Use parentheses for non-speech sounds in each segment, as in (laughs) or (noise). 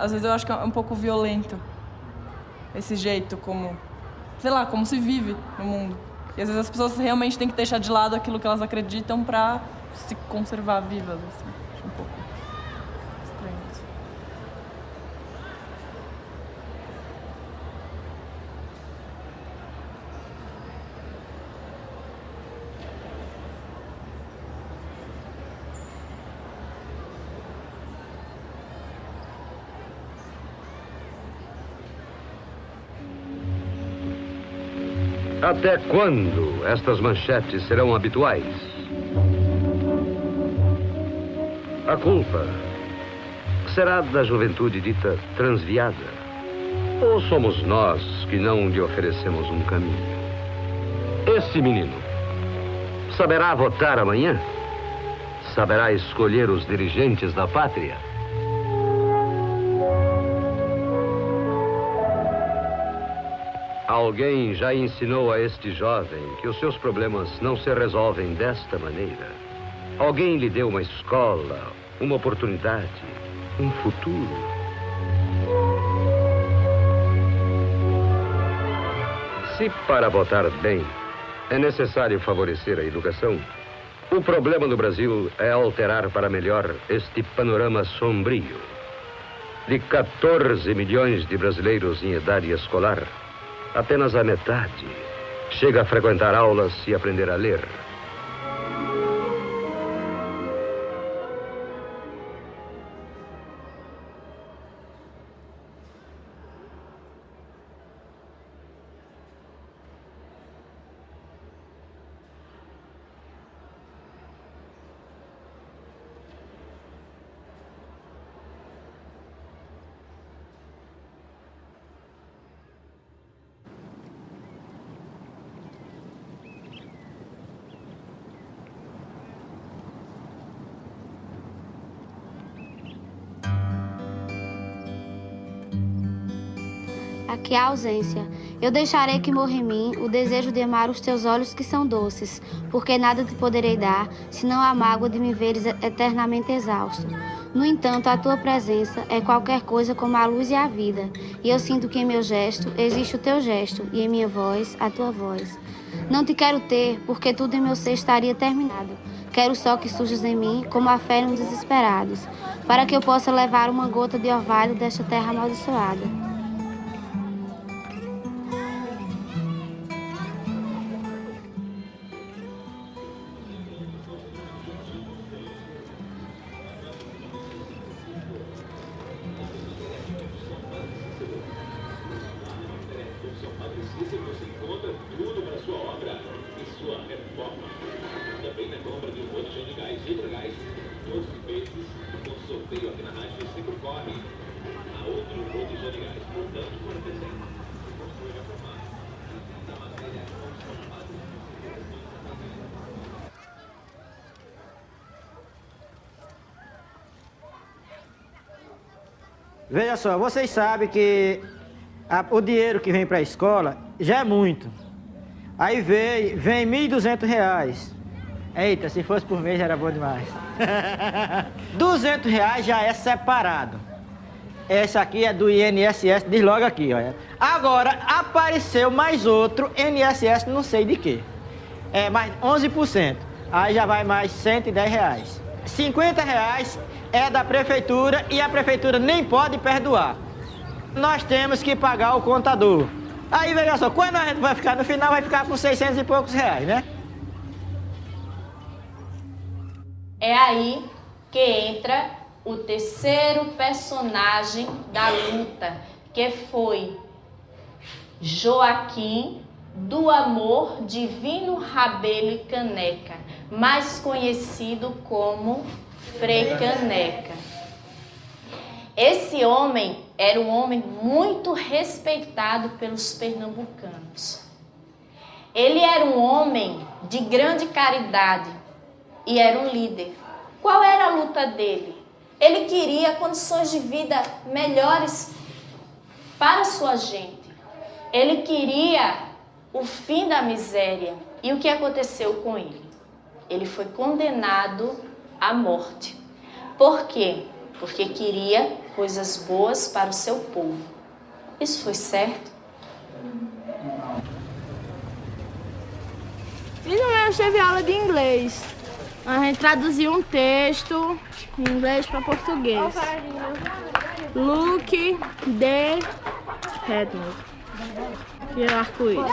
às vezes eu acho que é um pouco violento esse jeito como, sei lá, como se vive no mundo. E às vezes as pessoas realmente têm que deixar de lado aquilo que elas acreditam para se conservar vivas, assim. Acho um pouco estranho isso. Até quando estas manchetes serão habituais? A culpa será da juventude dita transviada? Ou somos nós que não lhe oferecemos um caminho? Esse menino saberá votar amanhã? Saberá escolher os dirigentes da pátria? Alguém já ensinou a este jovem que os seus problemas não se resolvem desta maneira. Alguém lhe deu uma escola, uma oportunidade, um futuro. Se para votar bem é necessário favorecer a educação, o problema no Brasil é alterar para melhor este panorama sombrio. De 14 milhões de brasileiros em idade escolar, apenas a metade chega a frequentar aulas e aprender a ler. Aqui há ausência. Eu deixarei que morra em mim o desejo de amar os teus olhos que são doces, porque nada te poderei dar, senão a mágoa de me veres eternamente exausto. No entanto, a tua presença é qualquer coisa como a luz e a vida, e eu sinto que em meu gesto existe o teu gesto, e em minha voz, a tua voz. Não te quero ter, porque tudo em meu ser estaria terminado. Quero só que surjas em mim como a fé nos desesperados, para que eu possa levar uma gota de orvalho desta terra amaldiçoada. Só, vocês sabem que a, o dinheiro que vem para a escola já é muito. Aí vem, vem 1.200 reais. Eita, se fosse por mês já era bom demais. (laughs) 200 reais já é separado. Essa aqui é do INSS, diz logo aqui, olha. Agora, apareceu mais outro INSS, não sei de quê. É mais 11%. Aí já vai mais 110 reais. 50 reais é da prefeitura e a prefeitura nem pode perdoar. Nós temos que pagar o contador. Aí, veja só, quando a gente vai ficar no final, vai ficar com 600 e poucos reais, né? É aí que entra o terceiro personagem da luta, que foi Joaquim do Amor Divino Rabelo e Caneca, mais conhecido como Frei Caneca. Esse homem era um homem muito respeitado pelos pernambucanos. Ele era um homem de grande caridade e era um líder. Qual era a luta dele? Ele queria condições de vida melhores para sua gente. Ele queria o fim da miséria. E o que aconteceu com ele? Ele foi condenado à morte. Por quê? porque queria coisas boas para o seu povo. Isso foi certo? Filho meu teve aula de inglês. A gente traduziu um texto em inglês para português. Luke de Redmond. Que é arco-íris.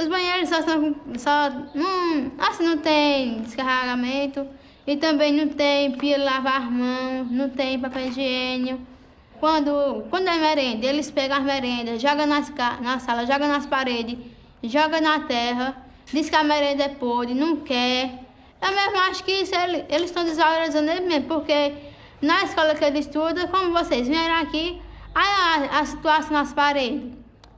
Os banheiros só são só hum, assim não tem descarregamento e também não tem pia lavar as mãos, não tem papel higiênico. Quando, quando é merenda, eles pegam as merendas, jogam nas, na sala, jogam nas paredes, jogam na terra, diz que a merenda é podre, não quer. Eu mesmo acho que isso ele, eles estão desvalorizando ele mesmo, porque na escola que ele estuda, como vocês vieram aqui, a, a situação nas paredes,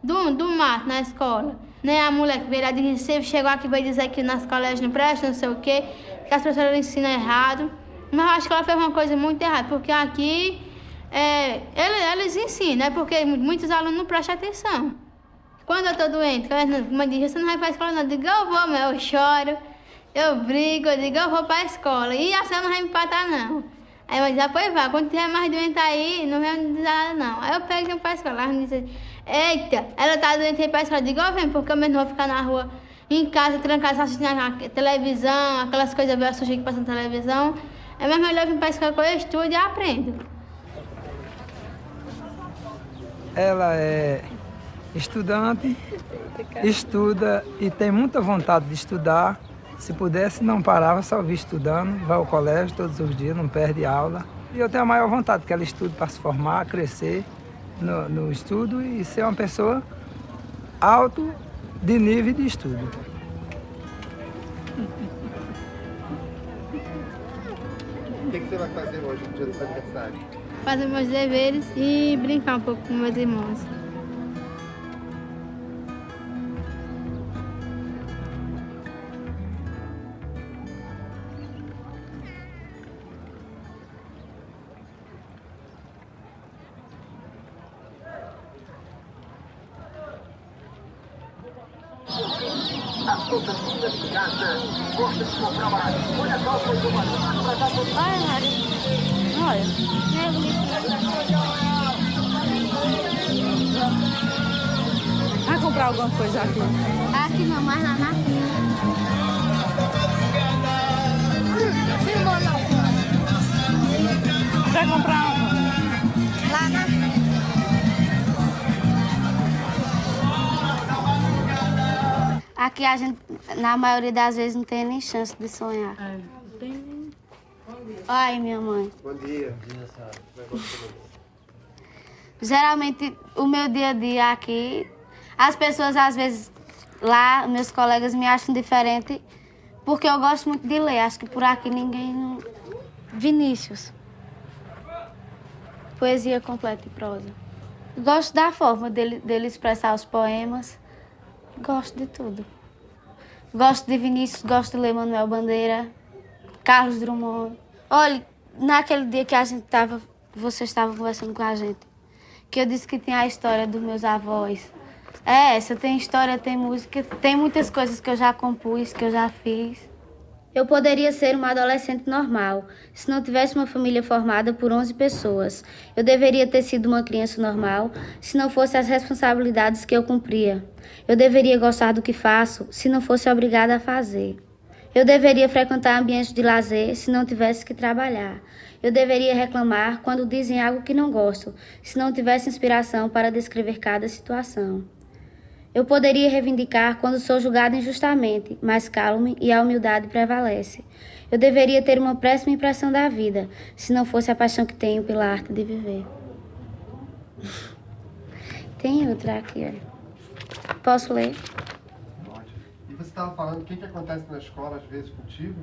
do, do mato na escola. Né? A mulher veio de Recife chegou aqui e veio dizer que nas colégios não presta, não sei o quê, que as professoras ensinam errado. Mas eu acho que ela fez uma coisa muito errada, porque aqui é, eles ensinam, é porque muitos alunos não prestam atenção. Quando eu tô doente, mãe diz, você não vai pra escola não? Eu digo, eu vou, mas eu choro, eu brigo, eu digo, eu vou pra escola. E a senhora não vai me empatar, não. Aí eu digo, pois vá, quando tiver mais doente aí, não vai me dizer nada, não. Aí eu pego e vou pra escola. Ela me diz, eita, ela tá doente. Eu digo, eu venho, porque eu mesmo vou ficar na rua, em casa, trancada, assistindo a televisão, aquelas coisas velhas sujas que passam na televisão. É mais melhor vir pra escola que eu estudo e aprendo. Ela é estudante, estuda e tem muita vontade de estudar. Se pudesse, não parava, só vir estudando, vai ao colégio todos os dias, não perde aula. E eu tenho a maior vontade que ela estude para se formar, crescer no, no estudo e ser uma pessoa alto de nível de estudo. O que, que você vai fazer hoje no dia do seu aniversário? Fazer meus deveres e brincar um pouco com meus irmãos. Olha, Mari. Olha. É bonito. Vai comprar alguma coisa aqui? Aqui não, mas lá na fila. Vai comprar Aqui a gente, na maioria das vezes, não tem nem chance de sonhar. É, tem... Ai, minha mãe. Bom dia. Geralmente, o meu dia a dia aqui, as pessoas às vezes lá, meus colegas me acham diferente porque eu gosto muito de ler. Acho que por aqui ninguém. Não... Vinícius. Poesia completa e prosa. Gosto da forma dele, dele expressar os poemas. Gosto de tudo. Gosto de Vinícius, gosto de ler Manuel Bandeira, Carlos Drummond. Olha, naquele dia que a gente tava, você estava conversando com a gente, que eu disse que tinha a história dos meus avós. É essa, tem história, tem música, tem muitas coisas que eu já compus, que eu já fiz. Eu poderia ser uma adolescente normal, se não tivesse uma família formada por 11 pessoas. Eu deveria ter sido uma criança normal, se não fosse as responsabilidades que eu cumpria. Eu deveria gostar do que faço, se não fosse obrigada a fazer. Eu deveria frequentar ambientes de lazer, se não tivesse que trabalhar. Eu deveria reclamar quando dizem algo que não gosto, se não tivesse inspiração para descrever cada situação. Eu poderia reivindicar quando sou julgado injustamente, mas calmo e a humildade prevalece. Eu deveria ter uma péssima impressão da vida, se não fosse a paixão que tenho pela arte de viver. (laughs) Tem outra aqui, olha. Posso ler? Pode. E você estava falando o que, que acontece na escola às vezes contigo?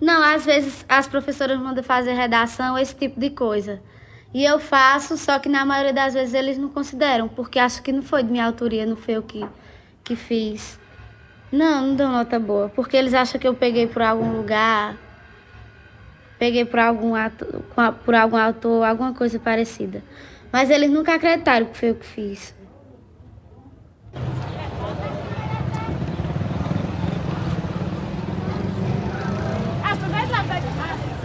Não, às vezes as professoras mandam fazer redação, esse tipo de coisa. E eu faço, só que na maioria das vezes eles não consideram, porque acho que não foi de minha autoria, não foi eu que, que fiz. Não, não deu nota boa, porque eles acham que eu peguei por algum lugar, peguei por algum, ato, por algum autor, alguma coisa parecida. Mas eles nunca acreditaram que foi eu que fiz.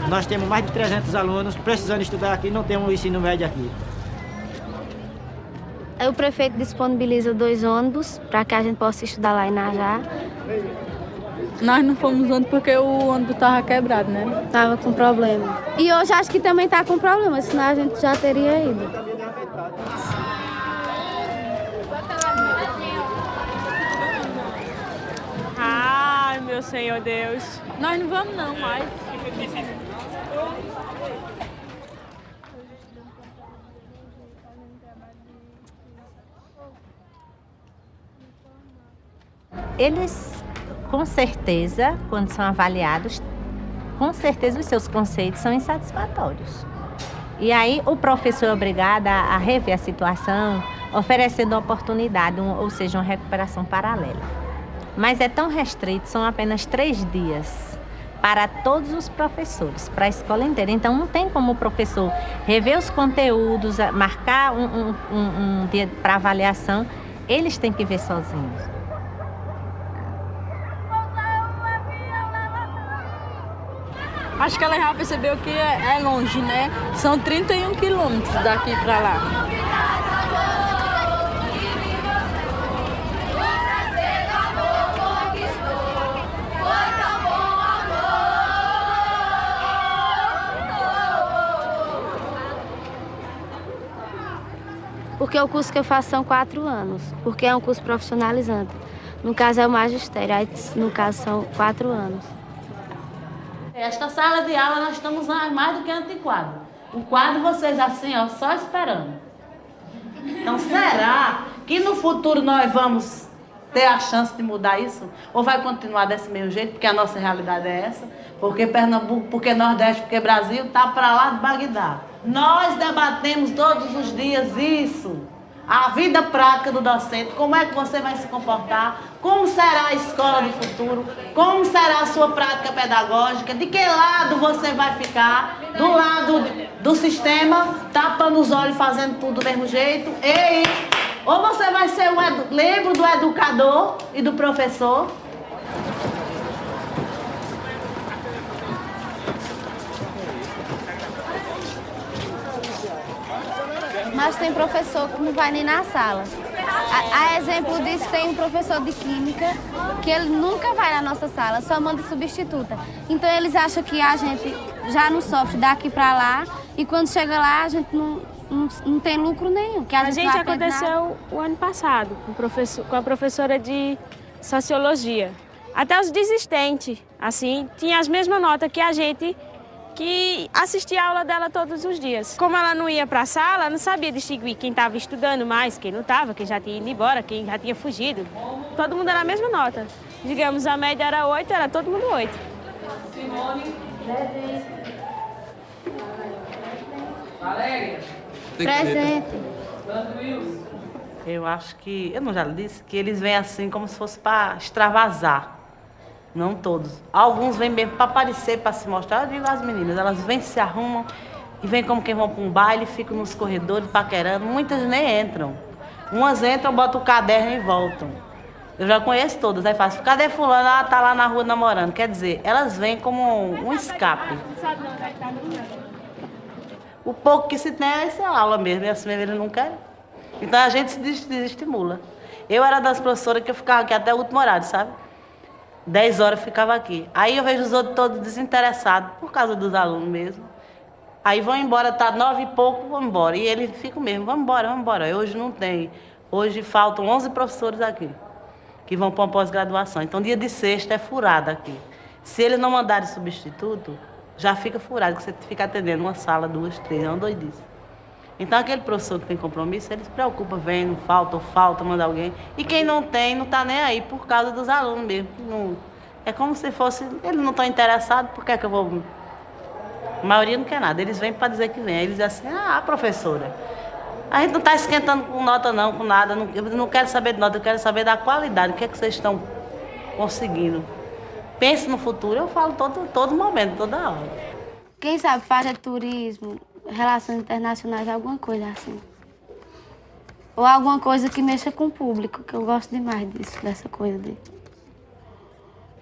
Nós temos mais de 300 alunos precisando estudar aqui, não temos ensino médio aqui. O prefeito disponibiliza dois ônibus para que a gente possa estudar lá em Najá. Nós não fomos ônibus porque o ônibus estava quebrado, né? Tava com problema. E hoje acho que também está com problema, senão a gente já teria ido. Ai, meu Senhor Deus. Nós não vamos não mais. Eles, com certeza, quando são avaliados, com certeza os seus conceitos são insatisfatórios. E aí o professor é obrigado a, rever a situação, oferecendo uma oportunidade, ou seja, uma recuperação paralela. Mas é tão restrito, são apenas três dias para todos os professores, para a escola inteira. Então não tem como o professor rever os conteúdos, marcar um, um, um, um dia para avaliação, eles têm que ver sozinhos. Acho que ela já percebeu que é, é longe, né? São 31 quilômetros daqui para lá. Porque o curso que eu faço são quatro anos, porque é um curso profissionalizante. No caso é o magistério, aí no caso são quatro anos. Esta sala de aula nós estamos mais do que antiquado. O quadro vocês assim, ó, só esperando. Então será que no futuro nós vamos ter a chance de mudar isso? Ou vai continuar desse mesmo jeito, porque a nossa realidade é essa? Porque Pernambuco, porque Nordeste, porque Brasil está para lá de Bagdá. Nós debatemos todos os dias isso. A vida prática do docente, como é que você vai se comportar, como será a escola do futuro, como será a sua prática pedagógica, de que lado você vai ficar, do lado do sistema, tapando os olhos, fazendo tudo do mesmo jeito, ei, ou você vai ser edu... lembro do educador e do professor, mas tem professor que não vai nem na sala. A, a, exemplo disso, tem um professor de química que ele nunca vai na nossa sala, só manda substituta. Então eles acham que a gente já não sofre daqui para lá e quando chega lá a gente não, não, não tem lucro nenhum. Que a, a gente, aconteceu o ano passado com, com a professora de sociologia. Até os desistentes, assim, tinha as mesmas notas que a gente que assistia a aula dela todos os dias. Como ela não ia para a sala, não sabia distinguir quem estava estudando mais, quem não estava, quem já tinha ido embora, quem já tinha fugido. Todo mundo era a mesma nota. Digamos, a média era 8, era todo mundo 8. Simone. Valéria. Presente. Eu acho que, eu não já disse, que eles vêm assim como se fosse para extravasar. Não todos. Alguns vêm mesmo para aparecer, para se mostrar. Eu digo as meninas, elas vêm, se arrumam e vêm como quem vão para um baile, ficam nos corredores paquerando. Muitas nem entram. Umas entram, botam o caderno e voltam. Eu já conheço todas. Aí faz, cadê fulano? Ela tá lá na rua namorando. Quer dizer, elas vêm como um, escape. O pouco que se tem é essa aula mesmo, e assim eles não querem. Então a gente se desestimula. Eu era das professoras que eu ficava aqui até o último horário, sabe? 10 horas ficava aqui. Aí eu vejo os outros todos desinteressados, por causa dos alunos mesmo. Aí vão embora, tá nove e pouco, vão embora. E ele fica mesmo, vamos embora, vamos embora. Hoje não tem. Hoje faltam 11 professores aqui, que vão para uma pós-graduação. Então dia de sexta é furado aqui. Se eles não mandarem substituto, já fica furado, que você fica atendendo uma sala, duas, três, é uma doidice. Então aquele professor que tem compromisso, ele se preocupa, vem, não falta, ou falta, manda alguém. E quem não tem, não está nem aí por causa dos alunos mesmo. Não... É como se fosse, eles não estão interessados, por que, é que eu vou. A maioria não quer nada, eles vêm para dizer que vem. Aí eles dizem assim, ah, professora, a gente não está esquentando com nota não, com nada, não, eu não quero saber de nota, eu quero saber da qualidade, o que é que vocês estão conseguindo. Pense no futuro, eu falo todo, todo momento, toda hora. Quem sabe faz turismo, relações internacionais, alguma coisa assim. Ou alguma coisa que mexa com o público, que eu gosto demais disso, dessa coisa dele.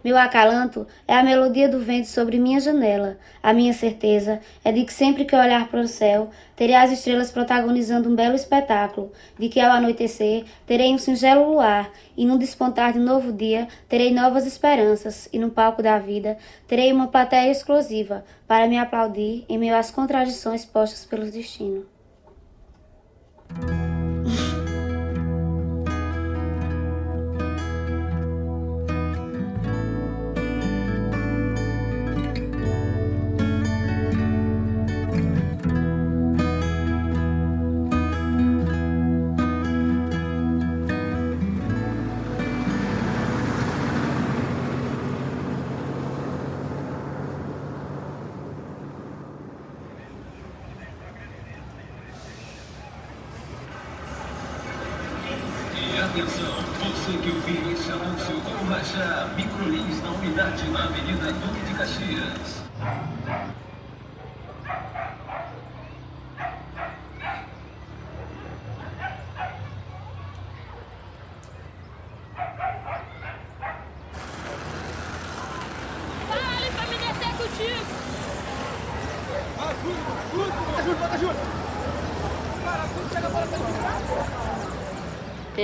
Meu acalanto é a melodia do vento sobre minha janela. A minha certeza é de que sempre que olhar para o céu, terei as estrelas protagonizando um belo espetáculo, de que ao anoitecer terei um singelo luar, e no despontar de novo dia terei novas esperanças, e no palco da vida terei uma plateia exclusiva para me aplaudir em meio às contradições postas pelo destino.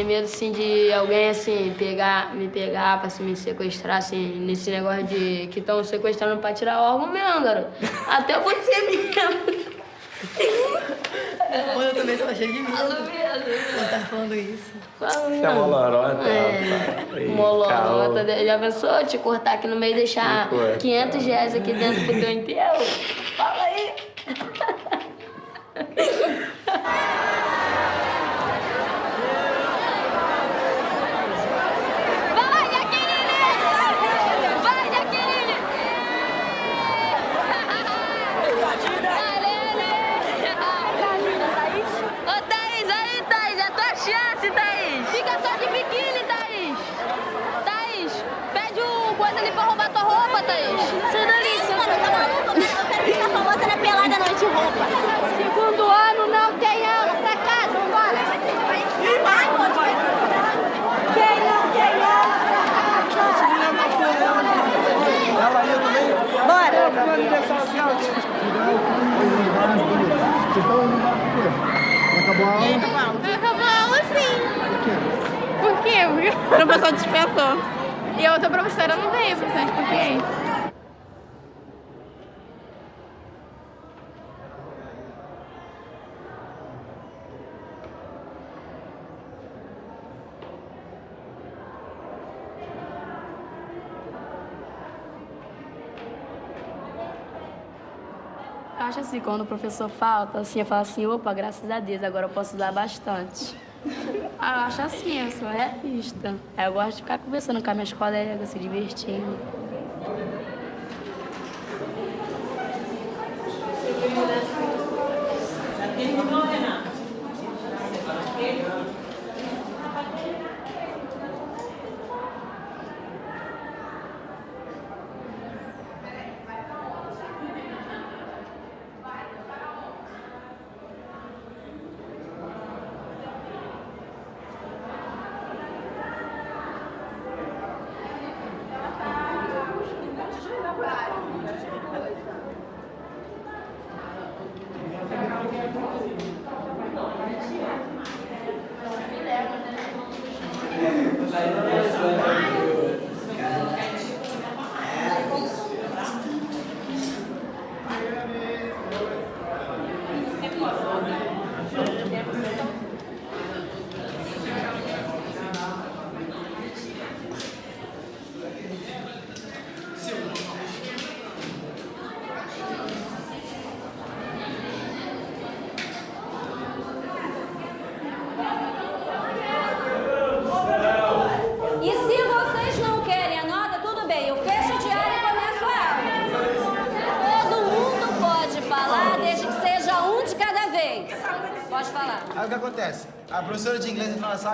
Tem medo assim de alguém assim pegar, me pegar pra assim, me sequestrar assim, nesse negócio de que estão sequestrando pra tirar órgão mesmo, garoto. Até você (laughs) mesmo. Eu também tava cheio de medo. Quando tá falando isso. Falando. Você é uma lorota, É, molorota. Já pensou te cortar aqui no meio e deixar 500 reais aqui dentro pro teu enterro? Fala aí. (laughs) Vai, Jaqueline! Vai, Jaqueline! Ô, Thaís, aí, Thaís, é a tua chance, Thaís! Fica só de biquíni, Thaís! Thaís, pede o coisa ali pra roubar tua roupa, Thaís! Sai dali, seu Mano, tá maluco? Eu quero ficar famosa na pelada à noite roupa. Segundo ano não tem aula, pra casa, vambora! Vai, pode Quem não tem aula, Ela ia também? Bora! Acabou a aula? Acabou a aula sim. Por quê? Porque o professor dispensou. E a outra professora não veio, professor de português. Assim, quando o professor falta, assim, eu falo assim, opa, graças a Deus, agora eu posso usar bastante. Ah, eu acho assim, eu sou realista. Eu gosto de ficar conversando com as minhas colegas, se divertindo.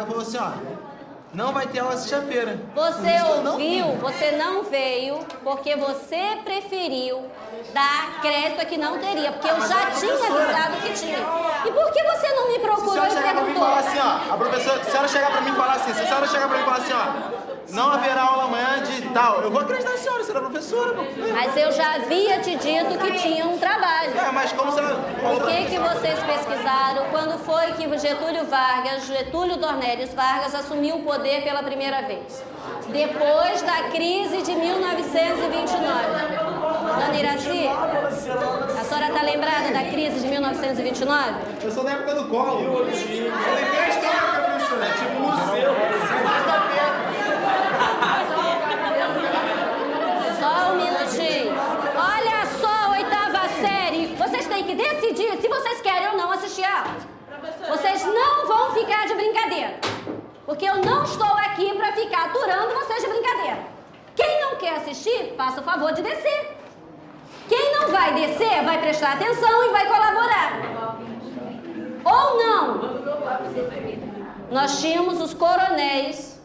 E falou assim, ó, não vai ter aula sexta-feira. Você não ouviu, vim. você não veio, porque você dar crédito a que não teria, porque eu já a tinha avisado que tinha. E por que você não me procurou e perguntou? assim, ó, a professora, se a senhora chegar pra mim e falar assim, se a senhora chegar pra mim e falar assim, ó, não haverá aula amanhã de tal, eu vou acreditar na senhora, você era professora. Mas eu já havia te dito que tinha um trabalho. É, mas como você O que, que vocês pesquisaram? Quando foi que Getúlio Vargas, Getúlio Dornelles Vargas, assumiu o poder pela primeira vez? Depois da crise de 1929. Dona Iraci, a senhora está lembrada da crise de 1929? Eu sou da época do colo. Eu lembrei a história, professora. É tipo museu. Só um minutinho. Olha só, oitava série. Vocês têm que decidir se vocês querem ou não assistir a aula. Vocês não vão ficar de brincadeira. Porque eu não estou aqui para ficar aturando vocês de brincadeira. Quem não quer assistir, faça o favor de descer. Quem não vai descer, vai prestar atenção e vai colaborar. Ou não. Nós tínhamos os coronéis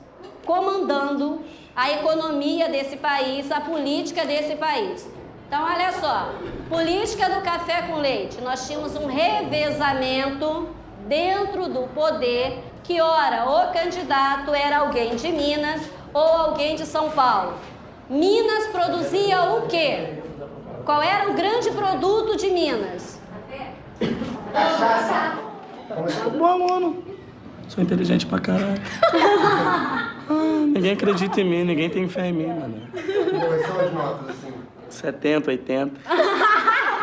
comandando a economia desse país, a política desse país. Então, olha só, política do café com leite. Nós tínhamos um revezamento dentro do poder que, ora, o candidato era alguém de Minas ou alguém de São Paulo. Minas produzia o quê? Qual era o grande produto de Minas? Bom aluno. Sou inteligente pra caralho. Ah, (laughs) ninguém acredita em mim, ninguém tem fé em mim, mano. Quais são as notas, assim? 70, 80.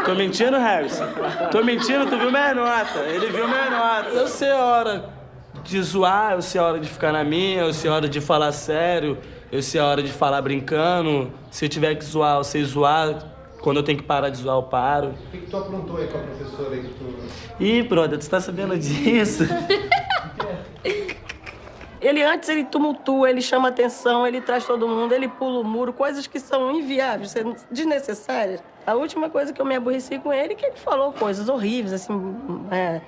Tô mentindo, Harrison? Tô mentindo, tu viu minha nota. Ele viu minha nota. Eu sei a hora de zoar, eu sei a hora de ficar na minha, eu sei a hora de falar sério, eu sei a hora de falar brincando. Se eu tiver que zoar, eu sei zoar. Quando eu tenho que parar de zoar, eu paro. O que, que tu aprontou aí com a professora aí que tu... Ih, brother, tu tá sabendo disso? (laughs) Ele antes ele tumultua, ele chama atenção, ele traz todo mundo, ele pula o muro, coisas que são inviáveis, desnecessárias. A última coisa que eu me aborreci com ele é que ele falou coisas horríveis, assim, é,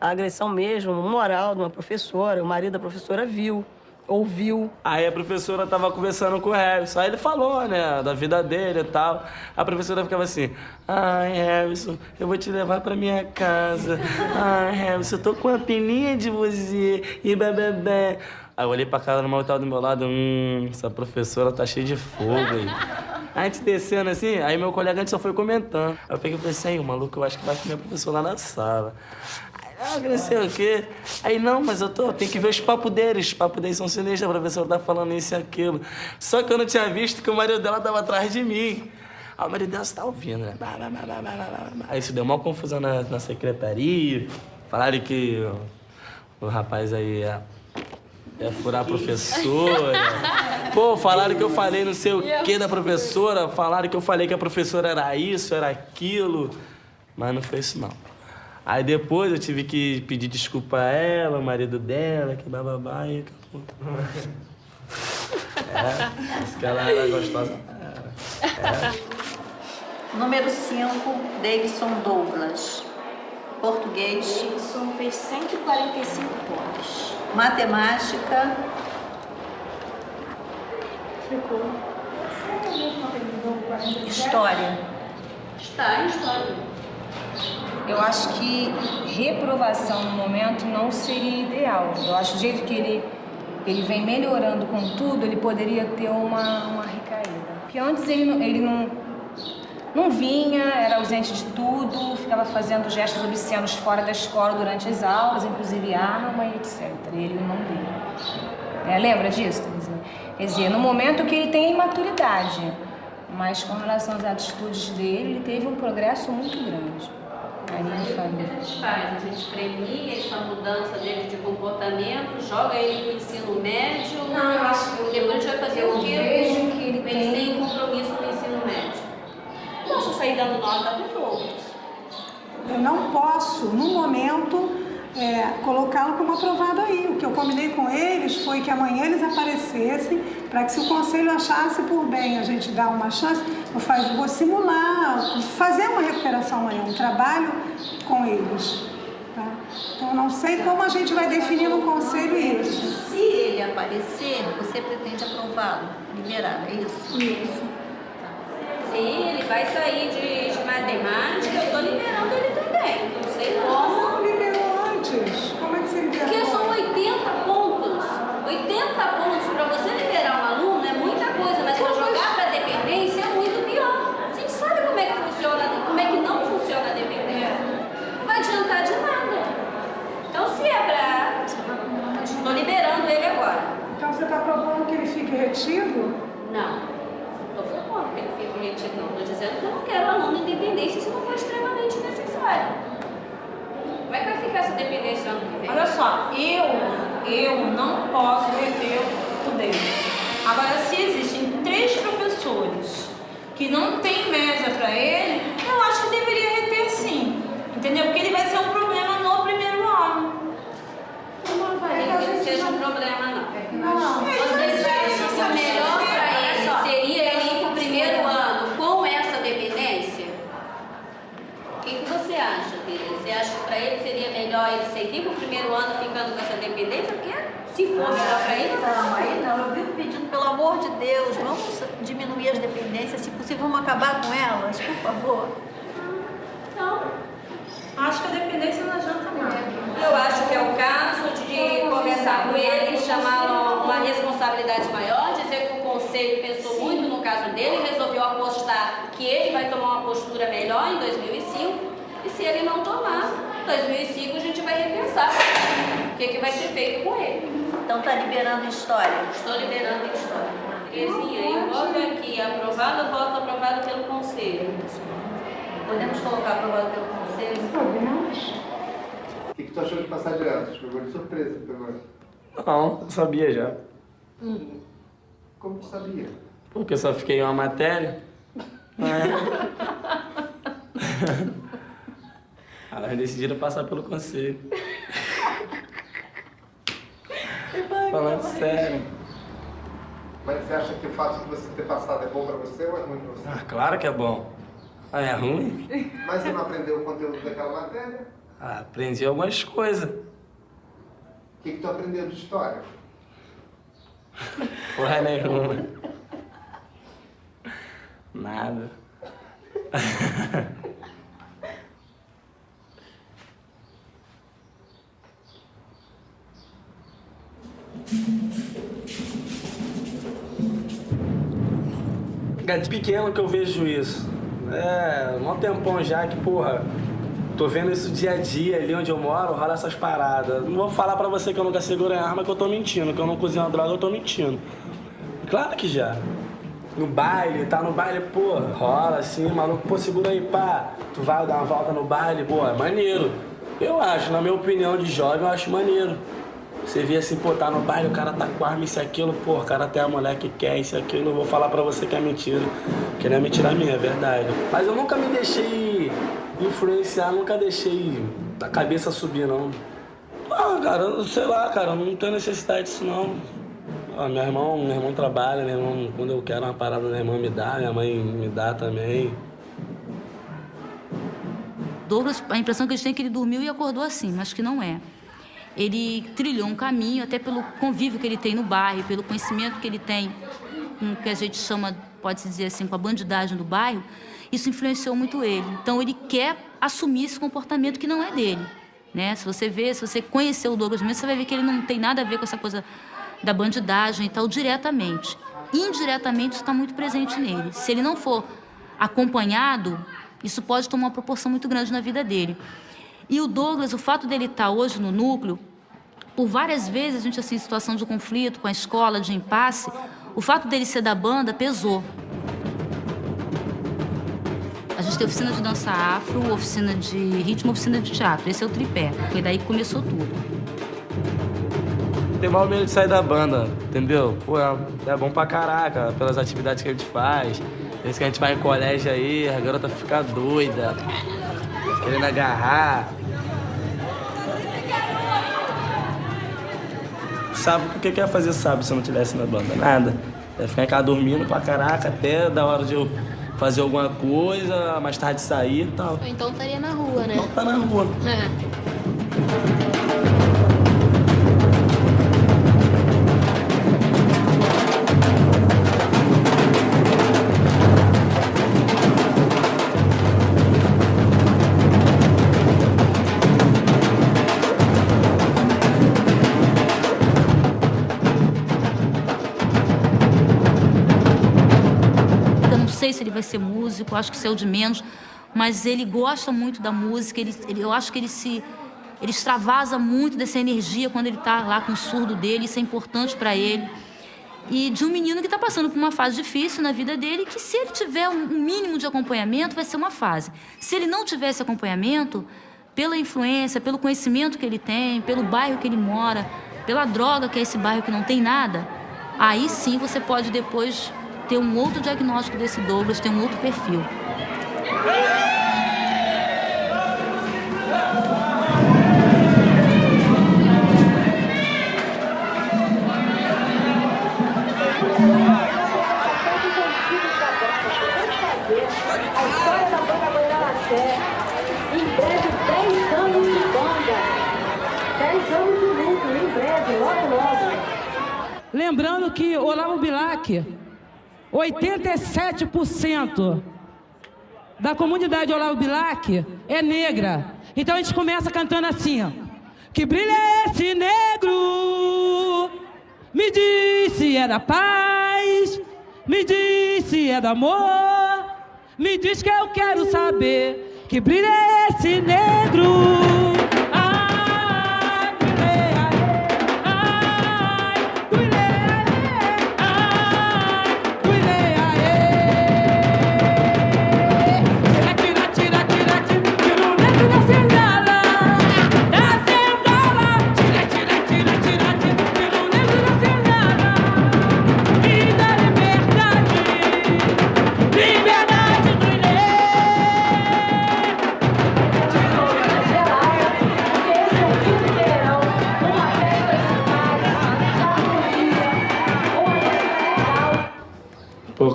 a agressão mesmo, moral de uma professora, o marido da professora viu, ouviu. Aí a professora tava conversando com o Harrison, aí ele falou, né, da vida dele e tal. A professora ficava assim, ai, Harrison, eu vou te levar pra minha casa. Ai, Harrison, eu tô com uma peninha de você e bebê. Aí eu olhei pra cara do mal tava do meu lado, hum, essa professora tá cheia de fogo aí. A gente descendo assim, aí meu colega antes só foi comentando. Aí eu peguei e falei assim, o maluco, eu acho que vai comer a professora lá na sala. Ah, não sei o quê. Aí, não, mas eu tô, tem que ver os papos deles. Os papos deles são sinistros, a professora tá falando isso e aquilo. Só que eu não tinha visto que o marido dela tava atrás de mim. Aí o marido dela tá ouvindo, né? Aí isso deu uma confusão na, na secretaria. Falaram que o, o rapaz aí ia, ia furar a professora. Pô, falaram que eu falei não sei o que da professora. Falaram que eu falei que a professora era isso, era aquilo. Mas não foi isso, não. Aí depois eu tive que pedir desculpa a ela, o marido dela, que bababá e acabou. (laughs) É, disse que ela era gostosa. É. Número 5, Davidson Douglas. Português. Davidson fez 145 pontos. Matemática. Ficou. História. Está em história. Eu acho que reprovação no momento não seria ideal. Eu acho do jeito que ele, ele vem melhorando com tudo, ele poderia ter uma, uma recaída. Porque antes ele, ele não, não vinha, era ausente de tudo, ficava fazendo gestos obscenos fora da escola durante as aulas, inclusive arma e etc. Ele e o irmão dele. É, lembra disso? Quer dizer, no momento que ele tem imaturidade, mas com relação às atitudes dele, ele teve um progresso muito grande. A minha A família. gente faz, a gente premia essa mudança dele de comportamento, joga ele pro ensino médio. Não, eu acho que Depois a gente vai fazer o quê? vejo que ele tem- tem compromisso no ensino médio. Não posso sair dando nota pros outros. Eu não posso, no momento, é, colocá-lo como aprovado aí. O que eu combinei com eles foi que amanhã eles aparecessem para que se o conselho achasse por bem a gente dar uma chance, eu faz, vou simular, fazer uma recuperação amanhã, um trabalho com eles. Tá? Então, não sei como a gente vai definir no conselho isso. Se ele aparecer, você pretende aprová-lo, liberar, é isso? Isso. Sim, ele vai sair de, matemática, eu tô liberando ele também. Não sei como. Não antes. Como é que você liberou? Porque são 80 pontos. 80 pontos para você liberar um aluno é muita coisa, mas para jogar para dependência é muito pior. A gente sabe como é que funciona, como é que não funciona a dependência. Não vai adiantar de nada. Então se é para. Estou liberando ele agora. Então você está propondo que ele fique retido? Não. Estou propondo que ele fique retido, não. Estou dizendo que eu não quero aluno em dependência se não for extremamente necessário. Como é que vai ficar essa dependência ano que vem? Olha só, eu, eu não posso reter o dele. Agora, se existem três professores que não tem média para ele, eu acho que deveria reter sim. Entendeu? Porque ele vai ser um problema no primeiro ano. Eu não avalio que ele seja um problema, não. Não. Vocês acham que o melhor para ele seria ele ir para o primeiro ano com essa dependência? O que, que você acha, filha? Você acha que para ele seria melhor ele seguir para o primeiro ano ficando com essa dependência? Porque se for melhor para ele, Não, aí não. Eu vivo pedindo, pelo amor de Deus, vamos diminuir dependências, se possível, vamos acabar com elas, por favor. Não. Acho que a dependência não adianta nada. Eu acho que é o caso de conversar com ele, chamá-lo uma responsabilidade maior, dizer que o conselho pensou muito no caso dele, resolveu apostar que ele vai tomar uma postura melhor em 2005, e se ele não tomar, em 2005 a gente vai repensar o que, que vai ser feito com ele. Então tá liberando história? Estou liberando história. Eu boto aqui aprovado, eu boto aprovado pelo conselho. Podemos colocar aprovado pelo conselho? Podemos. O que, que tu achou de passar de ano? Tu pegou de surpresa, pegou? Não, eu sabia já. Como tu sabia? Porque eu só fiquei em uma matéria. É. (laughs) Elas decidiram passar pelo conselho. (laughs) Falando sério. Mas você acha que o fato de você ter passado é bom pra você ou é ruim pra você? Ah, claro que é bom. Ah, é ruim? Mas você não aprendeu o conteúdo daquela matéria? Ah, aprendi algumas coisas. O que, que tu aprendeu de história? (laughs) Porra nenhuma. Nada. (laughs) É de pequeno que eu vejo isso. É, um tempão já que, porra, tô vendo isso dia a dia ali onde eu moro, rola essas paradas. Não vou falar pra você que eu nunca segurei arma que eu tô mentindo, que eu não cozinho droga, eu tô mentindo. Claro que já. No baile, tá no baile, pô, rola assim, maluco, pô, segura aí, pá. Tu vai dar uma volta no baile, pô, é maneiro. Eu acho, na minha opinião de jovem, eu acho maneiro. Você vê assim, pô, tá no baile, o cara tá com arma, isso aquilo, pô, o cara tem a mulher que quer, isso aquilo, eu vou falar pra você que é mentira. Que não é mentira minha, é verdade. Mas eu nunca me deixei influenciar, nunca deixei a cabeça subir, não. Ah, cara, sei lá, cara, não tenho necessidade disso, não. Ah, meu irmão, meu irmão trabalha, meu irmão, quando eu quero uma parada, minha irmã me dá, minha mãe me dá também. Douglas, a impressão que a gente tem é que ele dormiu e acordou assim, mas que não é. Ele trilhou um caminho, até pelo convívio que ele tem no bairro, pelo conhecimento que ele tem com o que a gente chama, pode-se dizer assim, com a bandidagem do bairro, isso influenciou muito ele. Então ele quer assumir esse comportamento que não é dele. Né? Se você vê, se você conhecer o Douglas mesmo, você vai ver que ele não tem nada a ver com essa coisa da bandidagem e tal, diretamente. Indiretamente, isso está muito presente nele. Se ele não for acompanhado, isso pode tomar uma proporção muito grande na vida dele. E o Douglas, o fato dele estar hoje no núcleo, por várias vezes a gente assim, em situação de conflito com a escola, de impasse, o fato dele ser da banda pesou. A gente tem oficina de dança afro, oficina de ritmo, oficina de teatro. Esse é o tripé. Foi daí que começou tudo. Tem mal medo de sair da banda, entendeu? Pô, é, é bom pra caraca, pelas atividades que a gente faz. Esse que a gente vai em colégio aí, a garota fica doida, querendo agarrar. Sabe o que que ia fazer sábado se eu não tivesse na banda? Nada. Ia ficar em casa dormindo pra caraca até da hora de eu fazer alguma coisa, mais tarde sair e tal. Ou então estaria na rua, né? Não tá na rua. (laughs) É. vai ser músico, acho que isso é o de menos, mas ele gosta muito da música, ele, ele- eu acho que ele se ele extravasa muito dessa energia quando ele está lá com o surdo dele, isso é importante para ele. E de um menino que está passando por uma fase difícil na vida dele, que se ele tiver um mínimo de acompanhamento, vai ser uma fase. Se ele não tiver esse acompanhamento, pela influência, pelo conhecimento que ele tem, pelo bairro que ele mora, pela droga que é esse bairro que não tem nada, aí sim você pode depois ter um outro diagnóstico desse Douglas, ter um outro perfil. Em breve, 10 anos de banda. 10 anos de em breve, logo, logo. Lembrando que Olavo Bilac, 87% da comunidade Olavo Bilac é negra. Então a gente começa cantando assim, ó. Que brilha esse negro, me disse é da paz, me disse é do amor, me diz que eu quero saber. Que brilha esse negro.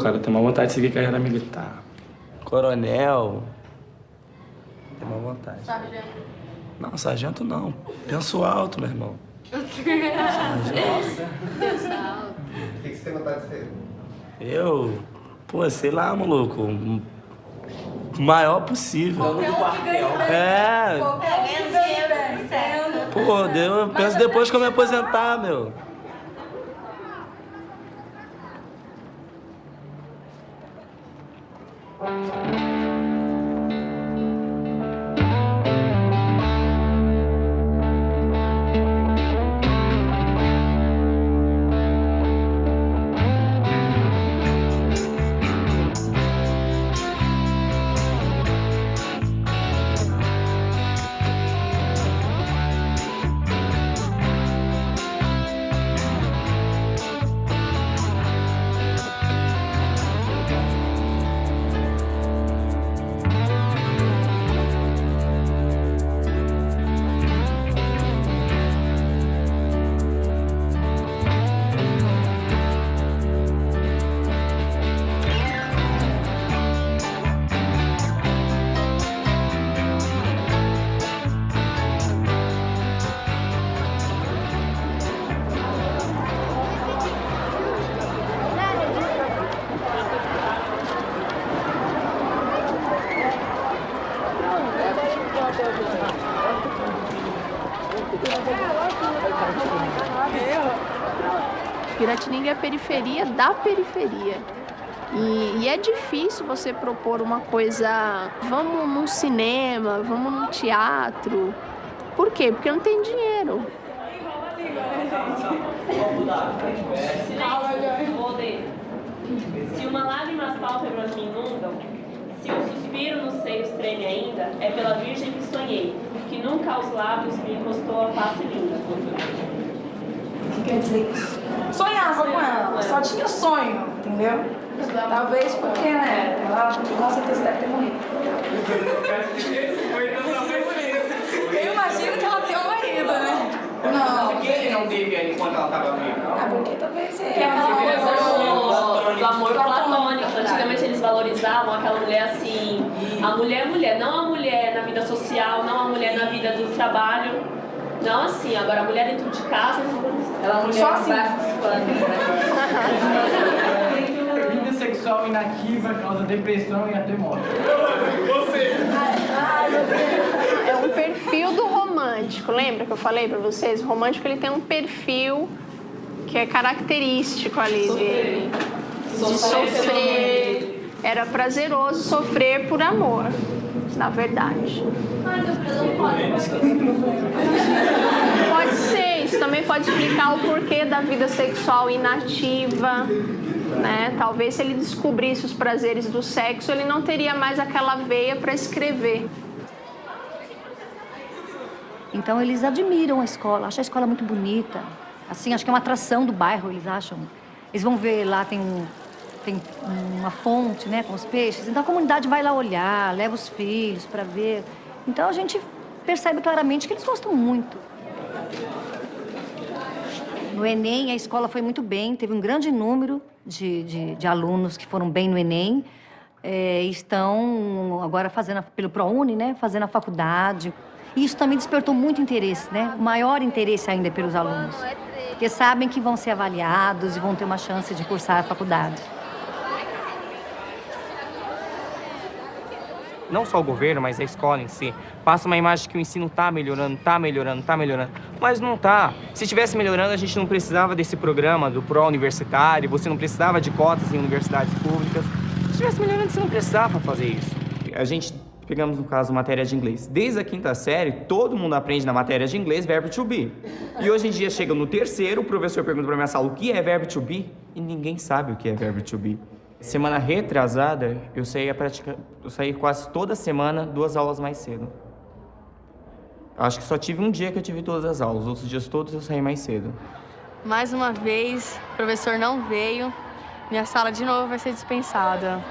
Cara, tenho uma vontade de seguir carreira militar. Coronel. Tenho uma vontade. Não, sargento não. Penso alto, meu irmão. O que, que você tem vontade de ser? Eu, pô, sei lá, maluco. o Maior possível. É. Pô, eu penso depois que eu me aposentar, meu. Piratininga da periferia. E, e é difícil você propor uma coisa, vamos num cinema, vamos num teatro. Por quê? Porque não tem dinheiro. Se uma lágrima as pálpebras me inundam, se um suspiro nos seios treme ainda, é pela virgem que sonhei, que nunca aos lábios me encostou a face linda. O que quer dizer isso? Sonhava com ela, só tinha sonho, entendeu? Talvez porque, né, ela com certeza deve ter morrido. Eu imagino que ela tenha morrido, né? Não. Por que ele não teve enquanto ela estava viva? Ah, porque talvez é. Que aquela coisa do, do amor platônico. Antigamente eles valorizavam aquela mulher assim, a mulher é mulher, não a mulher na vida social, não a mulher na vida do trabalho. Não assim, agora a mulher dentro de casa, ela mulher só assim. Vida sexual inativa causa depressão e até morte. É um perfil do romântico. Lembra que eu falei pra vocês? O romântico ele tem um perfil que é característico ali dele. De sofrer. Era prazeroso sofrer por amor, na verdade. (laughs) Pode ser, isso também pode explicar o porquê da vida sexual inativa. Né? Talvez se ele descobrisse os prazeres do sexo, ele não teria mais aquela veia para escrever. Então eles admiram a escola, acham a escola muito bonita. Assim, acho que é uma atração do bairro, eles acham. Eles vão ver lá, tem, um, tem uma fonte, né, com os peixes. Então a comunidade vai lá olhar, leva os filhos para ver. Então a gente percebe claramente que eles gostam muito. No Enem, a escola foi muito bem, teve um grande número de, de, de alunos que foram bem no Enem. É, estão agora fazendo, pelo ProUni, né, fazendo a faculdade. E isso também despertou muito interesse, né? Maior interesse ainda pelos alunos. Porque sabem que vão ser avaliados e vão ter uma chance de cursar a faculdade. Não só o governo, mas a escola em si, passa uma imagem que o ensino está melhorando, está melhorando, está melhorando. Mas não está. Se estivesse melhorando, a gente não precisava desse programa do pró-universitário, você não precisava de cotas em universidades públicas. Se estivesse melhorando, você não precisava fazer isso. A gente, pegamos no caso, matéria de inglês. Desde a quinta série, todo mundo aprende na matéria de inglês verbo to be. E hoje em dia, chega no terceiro, o professor pergunta para minha sala o que é verbo to be e ninguém sabe o que é verbo to be. Semana retrasada, eu saí, pratica... eu saí quase toda semana duas aulas mais cedo. Acho que só tive um dia que eu tive todas as aulas, os outros dias todos eu saí mais cedo. Mais uma vez, o professor não veio, minha sala de novo vai ser dispensada.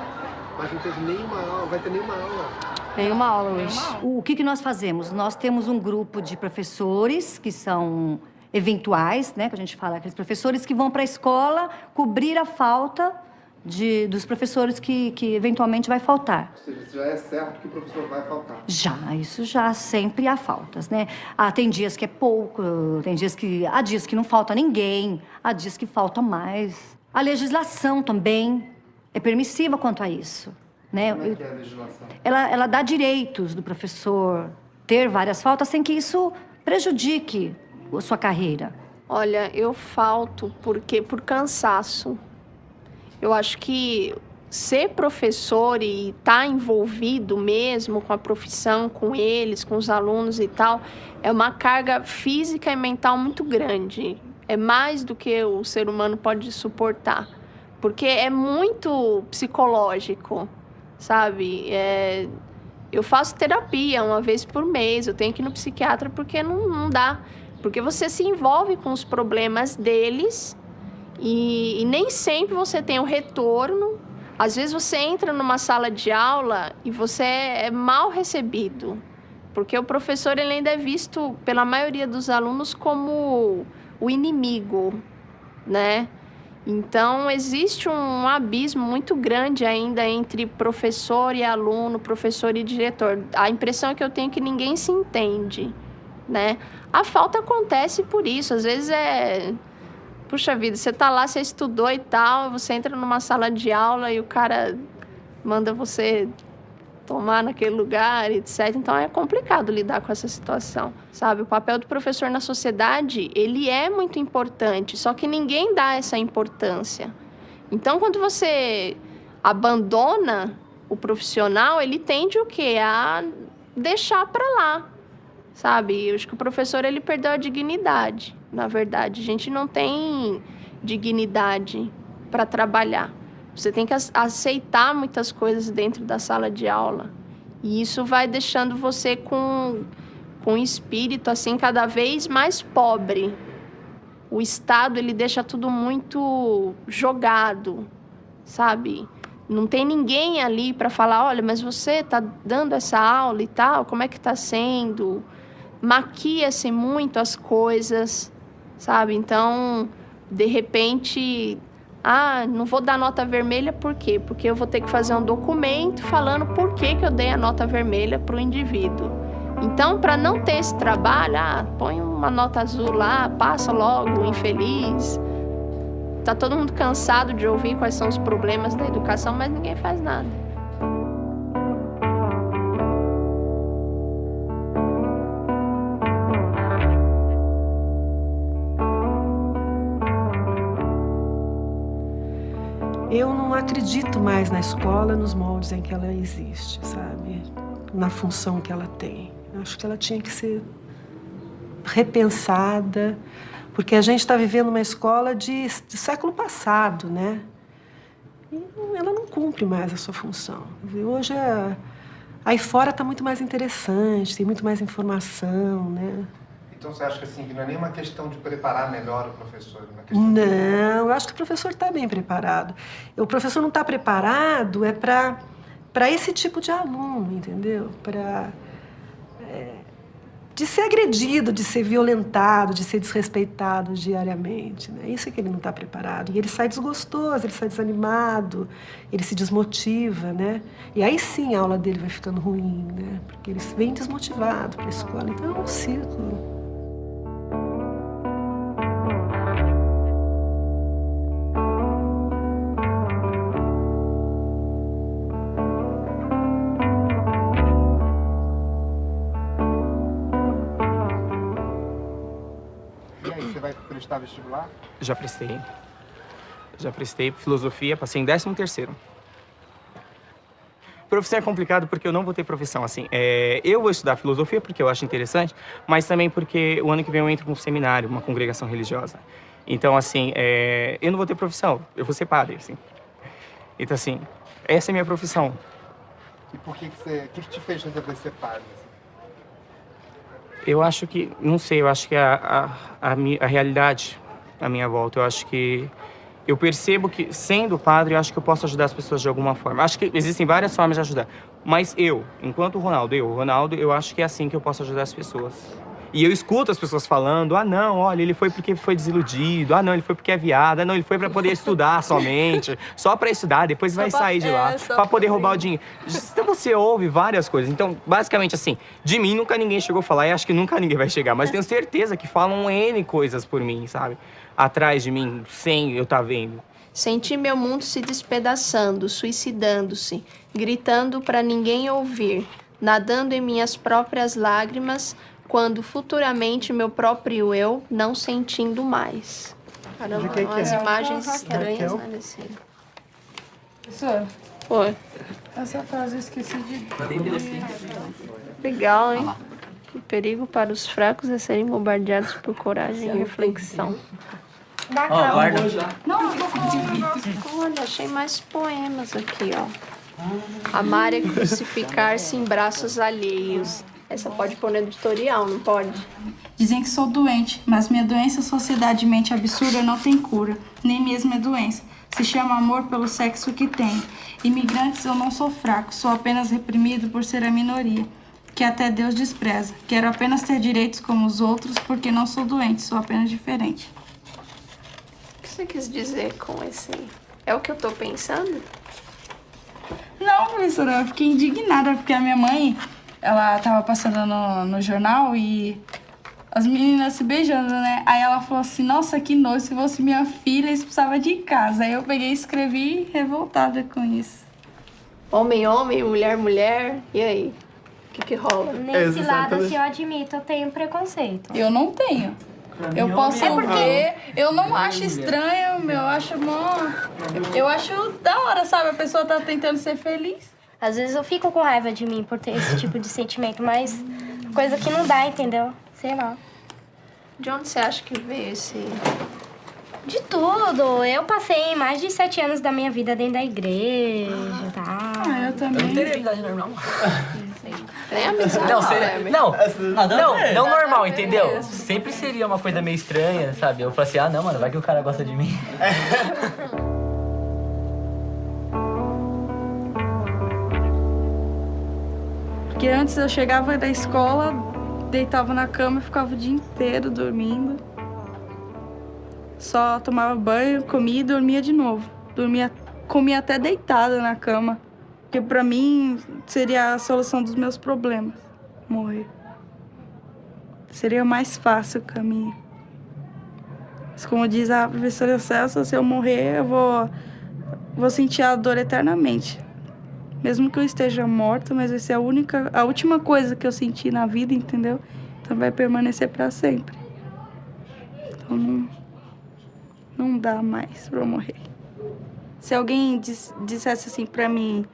Mas não teve nenhuma aula, vai ter nenhuma aula. Nenhuma aula hoje. O que, que nós fazemos? Nós temos um grupo de professores que são eventuais, né, que a gente fala, aqueles professores que vão para a escola cobrir a falta de, dos professores que, que eventualmente vai faltar. Ou seja, já é certo que o professor vai faltar. Já, isso já sempre há faltas, né? Ah, tem dias que é pouco, tem dias que... Há dias que não falta ninguém, há dias que falta mais. A legislação também é permissiva quanto a isso, né? Como é que é a legislação? Ela, ela dá direitos do professor ter várias faltas sem que isso prejudique a sua carreira. Olha, eu falto porque por cansaço. Eu acho que ser professor e estar tá envolvido mesmo com a profissão, com eles, com os alunos e tal, é uma carga física e mental muito grande. É mais do que o ser humano pode suportar. Porque é muito psicológico, sabe? É... Eu faço terapia uma vez por mês, eu tenho que ir no psiquiatra porque não, não dá. Porque você se envolve com os problemas deles e, e nem sempre você tem o um retorno. Às vezes você entra numa sala de aula e você é mal recebido, porque o professor ele ainda é visto pela maioria dos alunos como o inimigo, né? Então existe um abismo muito grande ainda entre professor e aluno, professor e diretor. A impressão que eu tenho é que ninguém se entende, né? A falta acontece por isso, às vezes é puxa vida, você tá lá, você estudou e tal, você entra numa sala de aula e o cara manda você tomar naquele lugar, etc. Então é complicado lidar com essa situação, sabe? O papel do professor na sociedade, ele é muito importante, só que ninguém dá essa importância. Então quando você abandona o profissional, ele tende o quê? A deixar para lá, sabe? Eu acho que o professor ele perdeu a dignidade na verdade. A gente não tem dignidade para trabalhar. Você tem que aceitar muitas coisas dentro da sala de aula. E isso vai deixando você com, com um espírito assim cada vez mais pobre. O Estado ele deixa tudo muito jogado, sabe? Não tem ninguém ali para falar, olha, mas você está dando essa aula e tal, como é que está sendo? Maquia-se muito as coisas sabe? Então, de repente, ah, não vou dar nota vermelha por quê? Porque eu vou ter que fazer um documento falando por que, que eu dei a nota vermelha para o indivíduo. Então, para não ter esse trabalho, ah, põe uma nota azul lá, passa logo, infeliz. Tá todo mundo cansado de ouvir quais são os problemas da educação, mas ninguém faz nada. Eu não acredito mais na escola nos moldes em que ela existe, sabe? Na função que ela tem. Eu acho que ela tinha que ser repensada, porque a gente está vivendo uma escola de, de século passado, né? E ela não cumpre mais a sua função. Hoje, é, aí fora está muito mais interessante, tem muito mais informação, né? Então você acha que assim, não é nem uma questão de preparar melhor o professor? é Não, eu acho que o professor está bem preparado. O professor não está preparado é para para esse tipo de aluno, entendeu? Para é, de ser agredido, de ser violentado, de ser desrespeitado diariamente. Né? Isso é que ele não está preparado. E ele sai desgostoso, ele sai desanimado, ele se desmotiva, né? E aí sim a aula dele vai ficando ruim, né? Porque ele vem desmotivado para a escola. Então é um ciclo. Prestar vestibular? Já prestei. Já prestei filosofia, passei em 13 terceiro. Profissão é complicado porque eu não vou ter profissão, assim. É, eu vou estudar filosofia porque eu acho interessante, mas também porque o ano que vem eu entro com um seminário, uma congregação religiosa. Então, assim, é, eu não vou ter profissão, eu vou ser padre, assim. Então, assim, essa é a minha profissão. E por que, que você. O que, que te fez resolver ser padre? Eu acho que, não sei, eu acho que a, a, a, a realidade à minha volta, eu acho que eu percebo que, sendo padre, eu acho que eu posso ajudar as pessoas de alguma forma. Acho que existem várias formas de ajudar. Mas eu, enquanto Ronaldo, eu, Ronaldo, eu acho que é assim que eu posso ajudar as pessoas. E eu escuto as pessoas falando, ah não, olha, ele foi porque foi desiludido, ah não, ele foi porque é viado, ah não, ele foi pra poder estudar (laughs) somente, só pra estudar, depois vai pra- sair de lá, é, só pra poder pra- roubar o dinheiro. Então você ouve várias coisas. Então, basicamente assim, de mim nunca ninguém chegou a falar e acho que nunca ninguém vai chegar, mas tenho certeza que falam N coisas por mim, sabe? Atrás de mim, sem eu estar vendo. Senti meu mundo se despedaçando, suicidando-se, gritando para ninguém ouvir, nadando em minhas próprias lágrimas, quando futuramente meu próprio eu não sentindo mais. Caramba, quem que é? imagens estranhas, né, desse... Professor, Oi. essa frase eu esqueci de... Legal, hein? O perigo para os fracos é serem bombardeados por coragem e reflexão. Dá Ó, calma. guarda. Não, eu tô falando. Olha, achei mais poemas aqui, ó. Amar é crucificar-se em braços alheios. Essa pode pôr no editorial, não pode? Dizem que sou doente, mas minha doença sociedade mente absurda não tem cura, nem mesmo é doença. Se chama amor pelo sexo que tem. Imigrantes eu não sou fraco, sou apenas reprimido por ser a minoria, que até Deus despreza. Quero apenas ter direitos como os outros, porque não sou doente, sou apenas diferente. O que você quis dizer com esse... É o que eu tô pensando? Não, professora, eu fiquei indignada porque a minha mãe, ela tava passando no, no jornal e as meninas se beijando, né? Aí ela falou assim, nossa, que nojo, se fosse minha filha, expulsava de casa. Aí eu peguei e escrevi revoltada com isso. Homem, homem, mulher, mulher. E aí? O que que rola? Nesse lado, assim, eu admito, eu tenho preconceito. Eu não tenho. Eu posso é porque- eu não acho estranho, meu, eu acho mó... Eu acho da hora, sabe? A pessoa tá tentando ser feliz. Às vezes eu fico com raiva de mim por ter esse tipo de sentimento, mas coisa que não dá, entendeu? Sei lá. De onde você acha que veio esse... De tudo. Eu passei mais de sete anos da minha vida dentro da igreja, tá? Ah, eu também. Eu não teria normal. Amizade, Não, seria, não, não, não a normal, entendeu? mesmo. Sempre seria uma coisa meio estranha, sabe? Eu falei assim, ah, não, mano, vai que o cara gosta de mim. (laughs) Porque antes eu chegava da escola, deitava na cama e ficava o dia inteiro dormindo. Só tomava banho, comia e dormia de novo. Dormia, comia até deitada na cama. Porque pra mim seria a solução dos meus problemas, morrer. seria mais fácil o caminho. Mas como diz a professora Celso, se eu morrer, eu vou, vou sentir a dor eternamente. Mesmo que eu esteja morta, mas vai ser a única, a última coisa que eu senti na vida, entendeu? Então vai permanecer para sempre. Então não, não dá mais para eu morrer. Se alguém dis, dissesse assim para mim,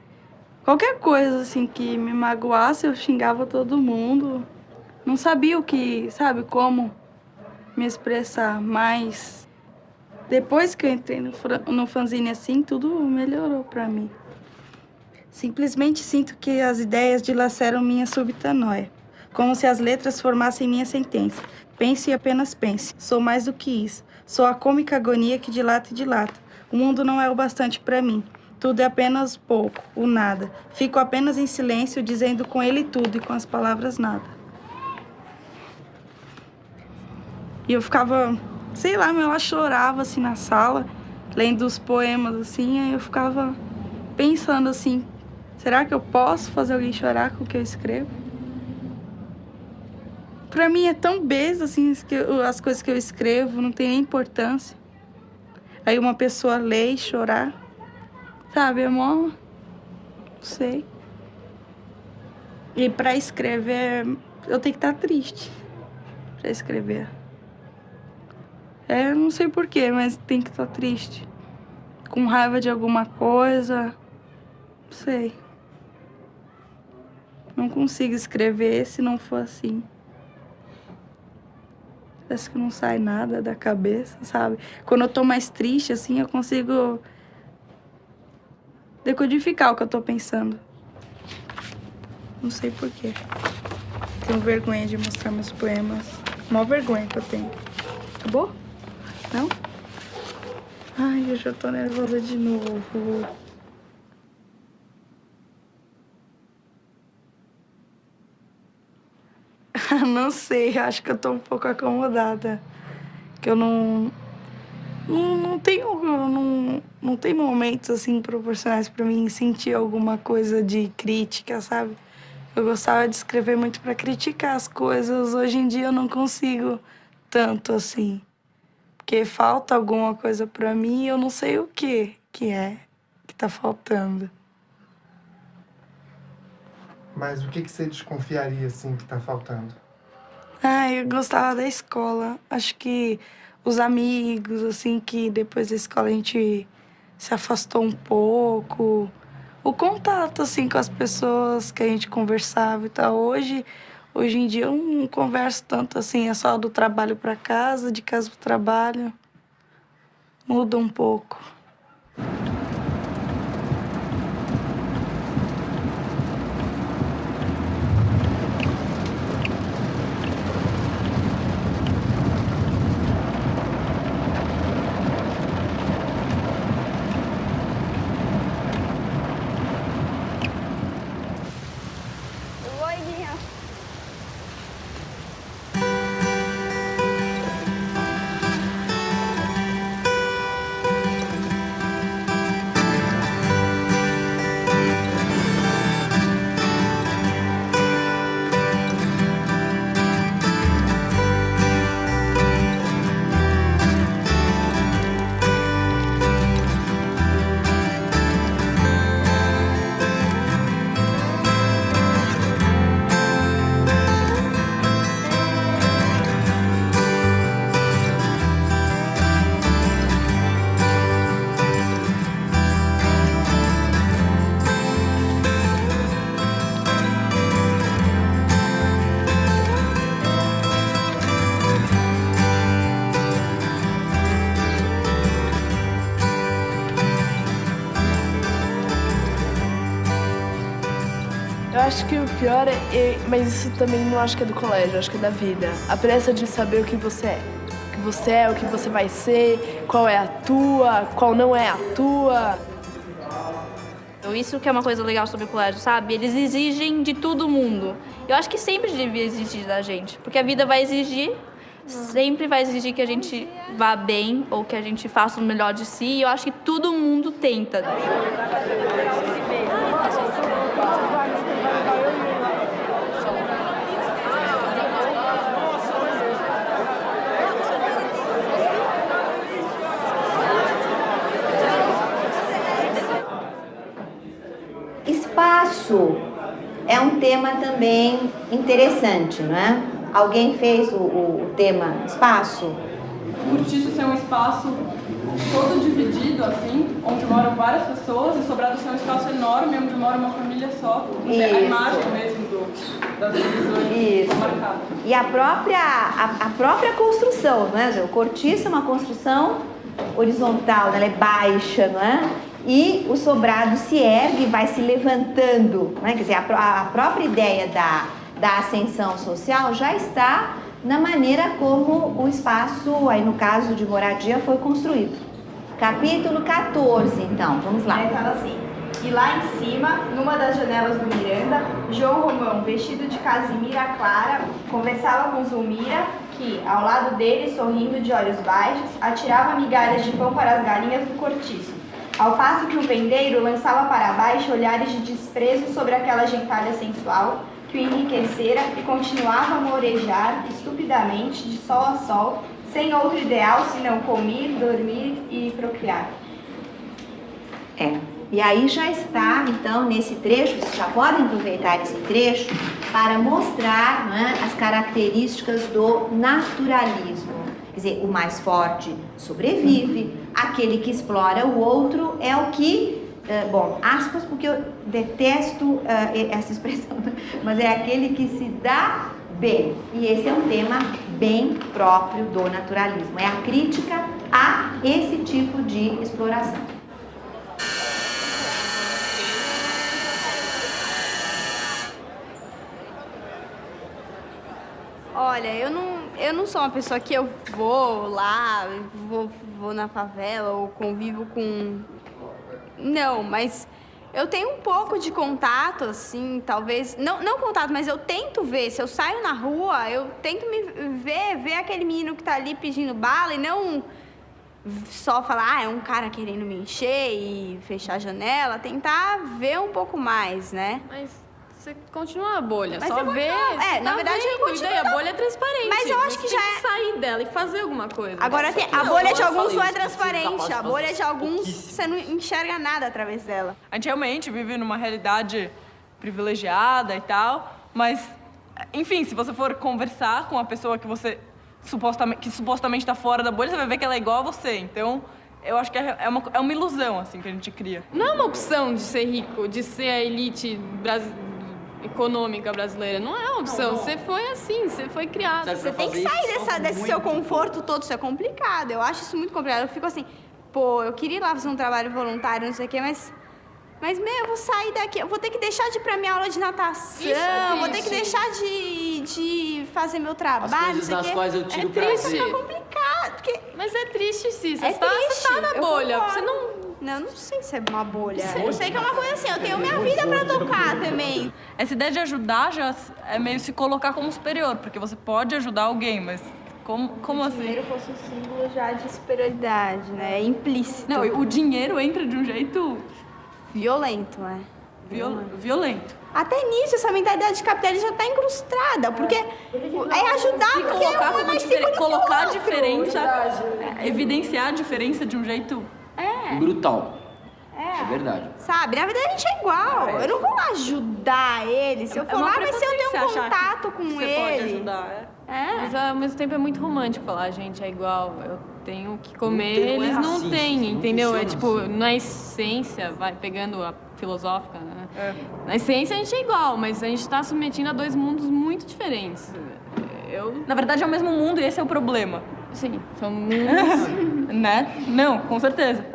qualquer coisa assim que me magoasse, eu xingava todo mundo. Não sabia o que, sabe, como me expressar, mas depois que eu entrei no, no fanzine assim, tudo melhorou para mim. Simplesmente sinto que as ideias dilaceram minha súbita noia, como se as letras formassem minha sentença. Pense e apenas pense. Sou mais do que isso. Sou a cômica agonia que dilata e dilata. O mundo não é o bastante para mim. Tudo é apenas pouco, o nada. Fico apenas em silêncio, dizendo com ele tudo e com as palavras nada. E eu ficava, sei lá, ela chorava assim na sala, lendo os poemas assim, aí eu ficava pensando assim, Será que eu posso fazer alguém chorar com o que eu escrevo? Pra mim é tão besta, assim, as coisas que eu escrevo, não tem nem importância. Aí uma pessoa lê e chorar, sabe, é mó... Não sei. E pra escrever, eu tenho que estar triste pra escrever. É, não sei porquê, mas tem que estar triste. Com raiva de alguma coisa, não sei. Não consigo escrever se não for assim. Parece que não sai nada da cabeça, sabe? Quando eu tô mais triste, assim, eu consigo decodificar o que eu tô pensando. Não sei porquê. Tenho vergonha de mostrar meus poemas. Mó vergonha que eu tenho. Acabou? Não? Ai, eu já tô nervosa de novo. (laughs) não sei, acho que eu tô um pouco acomodada. Que eu não. Não, não tenho. Não, não tem momentos assim proporcionais para mim sentir alguma coisa de crítica, sabe? Eu gostava de escrever muito para criticar as coisas. Hoje em dia eu não consigo tanto assim. Porque falta alguma coisa para mim e eu não sei o que que é que tá faltando. Mas o que, que você desconfiaria, assim, que tá faltando? Ah, eu gostava da escola. Acho que os amigos, assim, que depois da escola a gente se afastou um pouco. O contato, assim, com as pessoas que a gente conversava e tal. Hoje, hoje em dia eu não converso tanto, assim, é só do trabalho para casa, de casa para trabalho. Muda um pouco. Pior é, é, Mas isso também não acho que é do colégio, acho que é da vida. A pressa de saber o que você é. O que você é, o que você vai ser, qual é a tua, qual não é a tua. Isso que é uma coisa legal sobre o colégio, sabe? Eles exigem de todo mundo. Eu acho que sempre devia exigir da gente, porque a vida vai exigir, sempre vai exigir que a gente vá bem ou que a gente faça o melhor de si. E eu acho que todo mundo tenta. Cortiço é um tema também interessante, não é? Alguém fez o, o, o tema espaço? Cortiço ser um espaço todo dividido, assim, onde moram várias pessoas e sobrado ser um espaço enorme onde mora uma família só. Você, a Isso. imagem mesmo do, das divisões Isso. marcada. E a própria, a, a própria construção, não é? O cortiço é uma construção horizontal, ela é baixa, não é? E o sobrado se ergue vai se levantando, não é? Quer dizer, a, a própria ideia da, da ascensão social já está na maneira como o espaço, aí no caso de moradia, foi construído. Capítulo 14, então, vamos lá. Aí fala assim, e lá em cima, numa das janelas do Miranda, João Romão, vestido de casimira clara, conversava com Zulmira, que, ao lado dele, sorrindo de olhos baixos, atirava migalhas de pão para as galinhas do cortiço. Ao passo que o vendeiro lançava para baixo olhares de desprezo sobre aquela gentalha sensual que o enriquecera e continuava a morejar estupidamente de sol a sol, sem outro ideal senão comer, dormir e procriar. É. E aí já está, então, nesse trecho, vocês já podem aproveitar esse trecho para mostrar não é, as características do naturalismo. Quer dizer, o mais forte sobrevive, aquele que explora o outro é o que, eh, bom, aspas, porque eu detesto eh, essa expressão, (laughs) mas é aquele que se dá bem. E esse é um tema bem próprio do naturalismo, é a crítica a esse tipo de exploração. Olha, eu não, eu não sou uma pessoa que eu vou lá, vou, vou na favela ou convivo com. Não, mas eu tenho um pouco de contato, assim, talvez. Não, não contato, mas eu tento ver. Se eu saio na rua, eu tento me ver, ver aquele menino que tá ali pedindo bala e não só falar, ah, é um cara querendo me encher e fechar a janela. Tentar ver um pouco mais, né? Mas você continua na bolha, Mas só eu vê. é, na tá verdade, eu vendo, continuo E daí a na- bolha é transparente. Mas eu acho que já tem é- que sair dela e fazer alguma coisa. Agora, tem, a bolha eu de alguns falei não é isso, transparente. A bolha de alguns você não enxerga nada através dela. A gente realmente vive numa realidade privilegiada e tal, mas, enfim, se você for conversar com a pessoa que você supostamente, que supostamente está fora da bolha, você vai ver que ela é igual a você. Então, eu acho que é é uma, é uma ilusão, assim, que a gente cria. Não é uma opção de ser rico, de ser a elite brasi- econômica brasileira. Não é uma opção. não. Você foi assim, você foi criado. Você tem que sair dessa, desse seu conforto todo, isso é complicado. Eu acho isso muito complicado. Eu fico assim, pô, eu queria ir lá fazer um trabalho voluntário, não sei o quê, mas. Mas, meu, eu vou sair daqui, eu vou ter que deixar de ir pra minha aula de natação, Isso é vou ter que deixar de, de fazer meu trabalho, nas quê. quais eu tiro é triste, prazer. É complicado, porque... Mas é triste. Você É tá, triste, você tá na bolha. Você não. Não, eu não sei se é uma bolha. É- Eu sei que é uma coisa assim, eu tenho minha vida pra tocar também. Essa ideia de ajudar já é meio se colocar como superior, porque você pode ajudar alguém, mas como, como o assim? dinheiro fosse um símbolo já de superioridade, né? É implícito. Não, o dinheiro entra de um jeito... Violento, né? Viol- violento. Até nisso, essa mentalidade capitalista já tá incrustada, porque é ajudar Se porque colocar é como mais diferen- o colocar a diferença, é, evidenciar a diferença de um jeito É. Brutal. É. É verdade. Sabe, na verdade a gente é igual. Eu não vou ajudar ele. Se eu É for uma lá, vai ser eu ter um contato com você ele. pode ajudar, É. Mas ao mesmo tempo é muito romântico falar, "A gente, é igual, eu tenho o que comer, tem- não é eles não assim, têm, não entendeu? É funciona tipo, assim. na essência, vai pegando a filosófica, né? Na essência a gente é igual, mas a gente tá submetindo a dois mundos muito diferentes. Eu... Na verdade é o mesmo mundo e esse é o problema. Sim, são mundos... (laughs) né? Não, com certeza.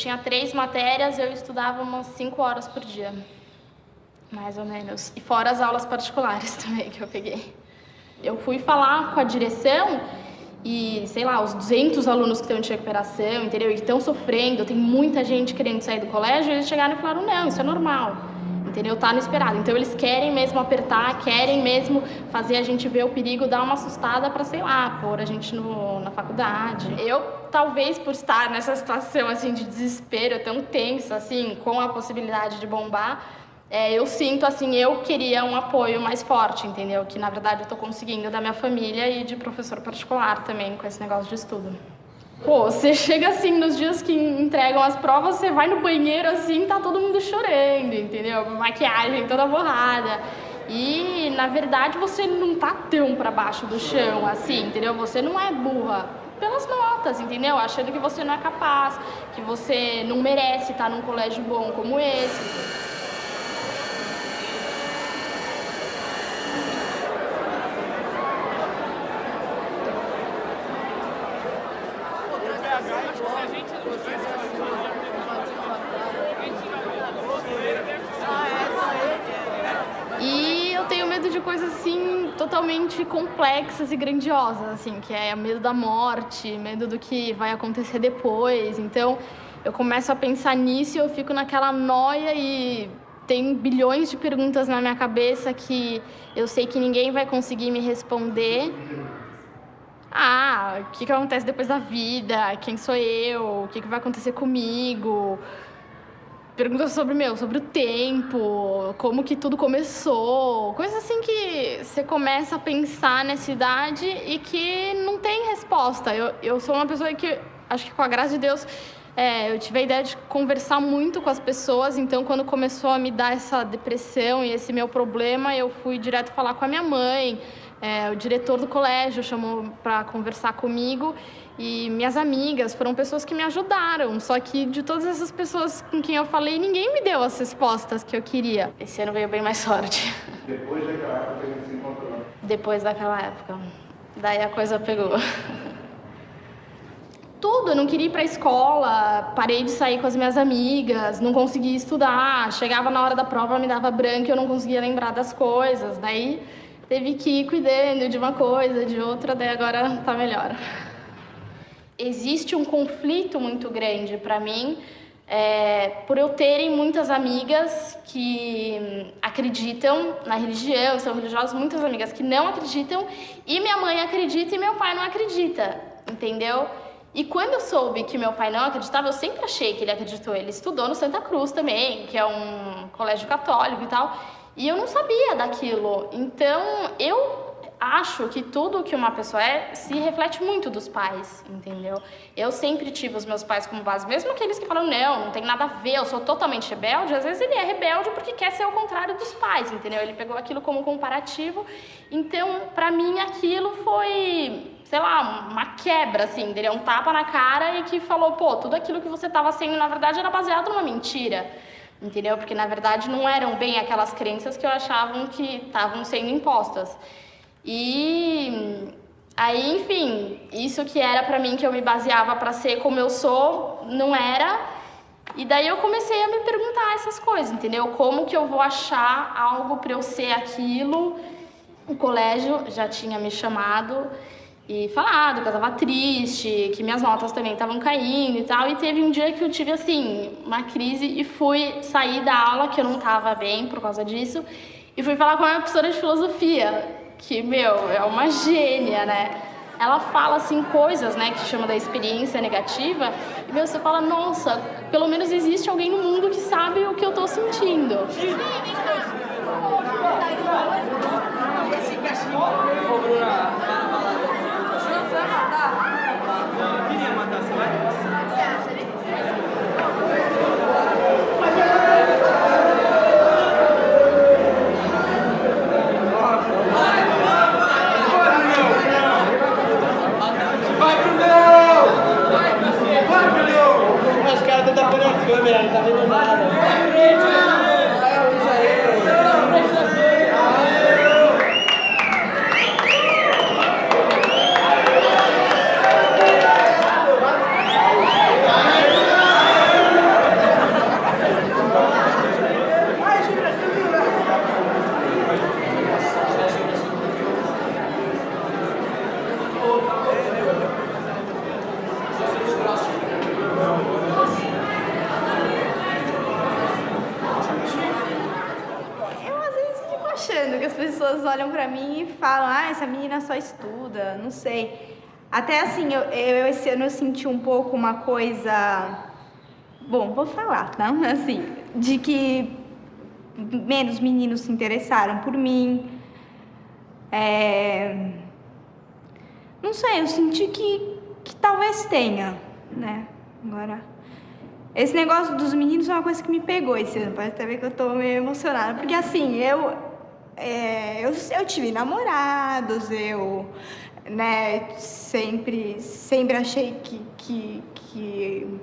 Tinha três matérias, eu estudava umas cinco horas por dia. Mais ou menos. E fora as aulas particulares (laughs) também que eu peguei. Eu fui falar com a direção e, sei lá, os 200 alunos que estão de recuperação, entendeu? E estão sofrendo, tem muita gente querendo sair do colégio, eles chegaram e falaram, não, isso é normal. Entendeu? Tá no esperado. Então eles querem mesmo apertar, querem mesmo fazer a gente ver o perigo, dar uma assustada para, sei lá, pôr a gente no, na faculdade. Eu, talvez por estar nessa situação assim de desespero tão tensa, assim, com a possibilidade de bombar, é, eu sinto assim, eu queria um apoio mais forte, entendeu? Que na verdade eu tô conseguindo da minha família e de professor particular também com esse negócio de estudo. Pô, você (laughs) chega assim nos dias que entregam as provas, você vai no banheiro assim, tá todo mundo chorando, entendeu? Maquiagem toda borrada. E na verdade você não tá tão pra baixo do chão assim, entendeu? Você não é burra pelas notas, entendeu? Achando que você não é capaz, que você não merece estar num colégio bom como esse. E eu tenho medo de coisas assim totalmente complexas e grandiosas, assim, que é medo da morte, medo do que vai acontecer depois. Então, eu começo a pensar nisso e eu fico naquela noia e tem bilhões de perguntas na minha cabeça que eu sei que ninguém vai conseguir me responder. Ah, o que, que acontece depois da vida? Quem sou eu? O que, que vai acontecer comigo? Perguntas sobre meu, sobre o tempo, como que tudo começou, coisas assim que você começa a pensar nessa idade e que não tem resposta. Eu, eu sou uma pessoa que, acho que com a graça de Deus, é, eu tive a ideia de conversar muito com as pessoas, então quando começou a me dar essa depressão e esse meu problema, eu fui direto falar com a minha mãe, é, o diretor do colégio chamou para conversar comigo e minhas amigas foram pessoas que me ajudaram. Só que de todas essas pessoas com quem eu falei, ninguém me deu as respostas que eu queria. Esse ano veio bem mais sorte. Depois daquela época que a gente se encontrou. Depois daquela época. Daí a coisa pegou. Tudo, eu não queria ir pra escola, parei de sair com as minhas amigas, não conseguia estudar, chegava na hora da prova, me dava branco e eu não conseguia lembrar das coisas. Daí teve que ir cuidando de uma coisa, de outra, daí agora tá melhor. Existe um conflito muito grande para mim, é, por eu terem muitas amigas que hum, acreditam na religião, são religiosas, muitas amigas que não acreditam, e minha mãe acredita e meu pai não acredita, entendeu? E quando eu soube que meu pai não acreditava, eu sempre achei que ele acreditou. Ele estudou no Santa Cruz também, que é um colégio católico e tal. E eu não sabia daquilo. Então, eu acho que tudo que uma pessoa é se reflete muito dos pais, entendeu? Eu sempre tive os meus pais como base, mesmo aqueles que falam, não, não tem nada a ver, eu sou totalmente rebelde, às vezes ele é rebelde porque quer ser o contrário dos pais, entendeu? Ele pegou aquilo como comparativo. Então, pra mim, aquilo foi sei lá, uma quebra, assim, dele um tapa na cara e que falou, pô, tudo aquilo que você estava sendo, na verdade, era baseado numa mentira, entendeu? Porque, na verdade, não eram bem aquelas crenças que eu achavam que estavam sendo impostas. E aí, enfim, isso que era pra mim, que eu me baseava pra ser como eu sou, não era. E daí eu comecei a me perguntar essas coisas, entendeu? Como que eu vou achar algo pra eu ser aquilo? O colégio já tinha me chamado e falado que eu tava triste, que minhas notas também estavam caindo e tal. E teve um dia que eu tive, assim, uma crise e fui sair da aula, que eu não tava bem por causa disso, e fui falar com a minha professora de filosofia, que, meu, é uma gênia, né? Ela fala, assim, coisas, né, que chama da experiência negativa, e, meu, você fala, nossa, pelo menos existe alguém no mundo que sabe o que eu tô sentindo. Queria matar, você vai? Vai pro meu! Vai pro meu! Os caras estão tapando a câmera, não tá vendo nada. que as pessoas olham pra mim e falam, ah, essa menina só estuda, não sei. Até assim, eu, eu esse ano eu senti um pouco uma coisa. Bom, vou falar, tá? (laughs) Assim, de que menos meninos se interessaram por mim. É... Não sei, eu senti que, que talvez tenha, né? Agora, esse negócio dos meninos é uma coisa que me pegou esse ano. Pode até ver que eu tô meio emocionada. Porque assim, eu, é, eu, eu tive namorados, eu né, sempre, sempre achei que, que, que,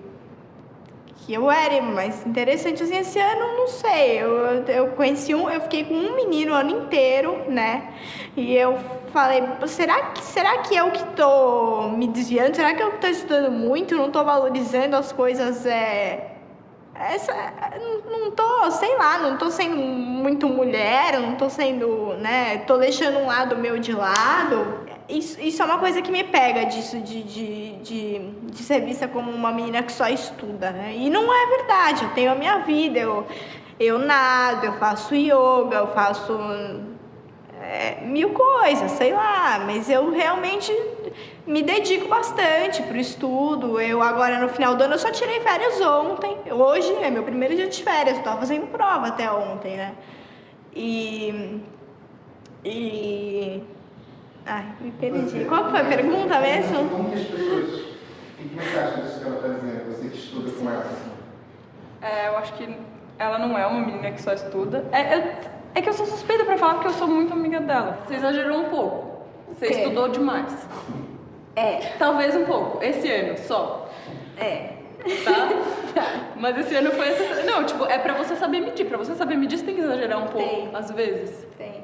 que eu era mais interessante. Assim, esse ano, não sei. Eu, eu conheci um, eu fiquei com um menino o ano inteiro, né? E eu falei, será que, será que eu que tô me desviando? Será que eu que tô estudando muito? Não tô valorizando as coisas, é... Essa, não, tô, sei lá, não tô sendo muito mulher, não tô sendo, né, tô deixando um lado meu de lado. Isso, isso é uma coisa que me pega disso, de, de, de, de ser vista como uma menina que só estuda, né? E não é verdade, eu tenho a minha vida, eu, eu nado, eu faço yoga, eu faço é, mil coisas, sei lá, mas eu realmente me dedico bastante pro estudo. Eu agora no final do ano eu só tirei férias ontem. Hoje é meu primeiro dia de férias, eu tava fazendo prova até ontem, né? E e ai, me perdi. Qual foi a pergunta mesmo? Como que as pessoas. O que você acha disso que ela está dizendo? Você que estuda com ela assim? É, eu acho que ela não é uma menina que só estuda. É, eu, é que eu sou suspeita pra falar porque eu sou muito amiga dela. Você exagerou um pouco. Você Quê? estudou demais. É. Talvez um pouco. Esse ano só. É. Tá? (laughs) Mas esse ano foi essa. Não, tipo, é pra você saber medir. Pra você saber medir, você tem que exagerar um pouco, às vezes. Tem.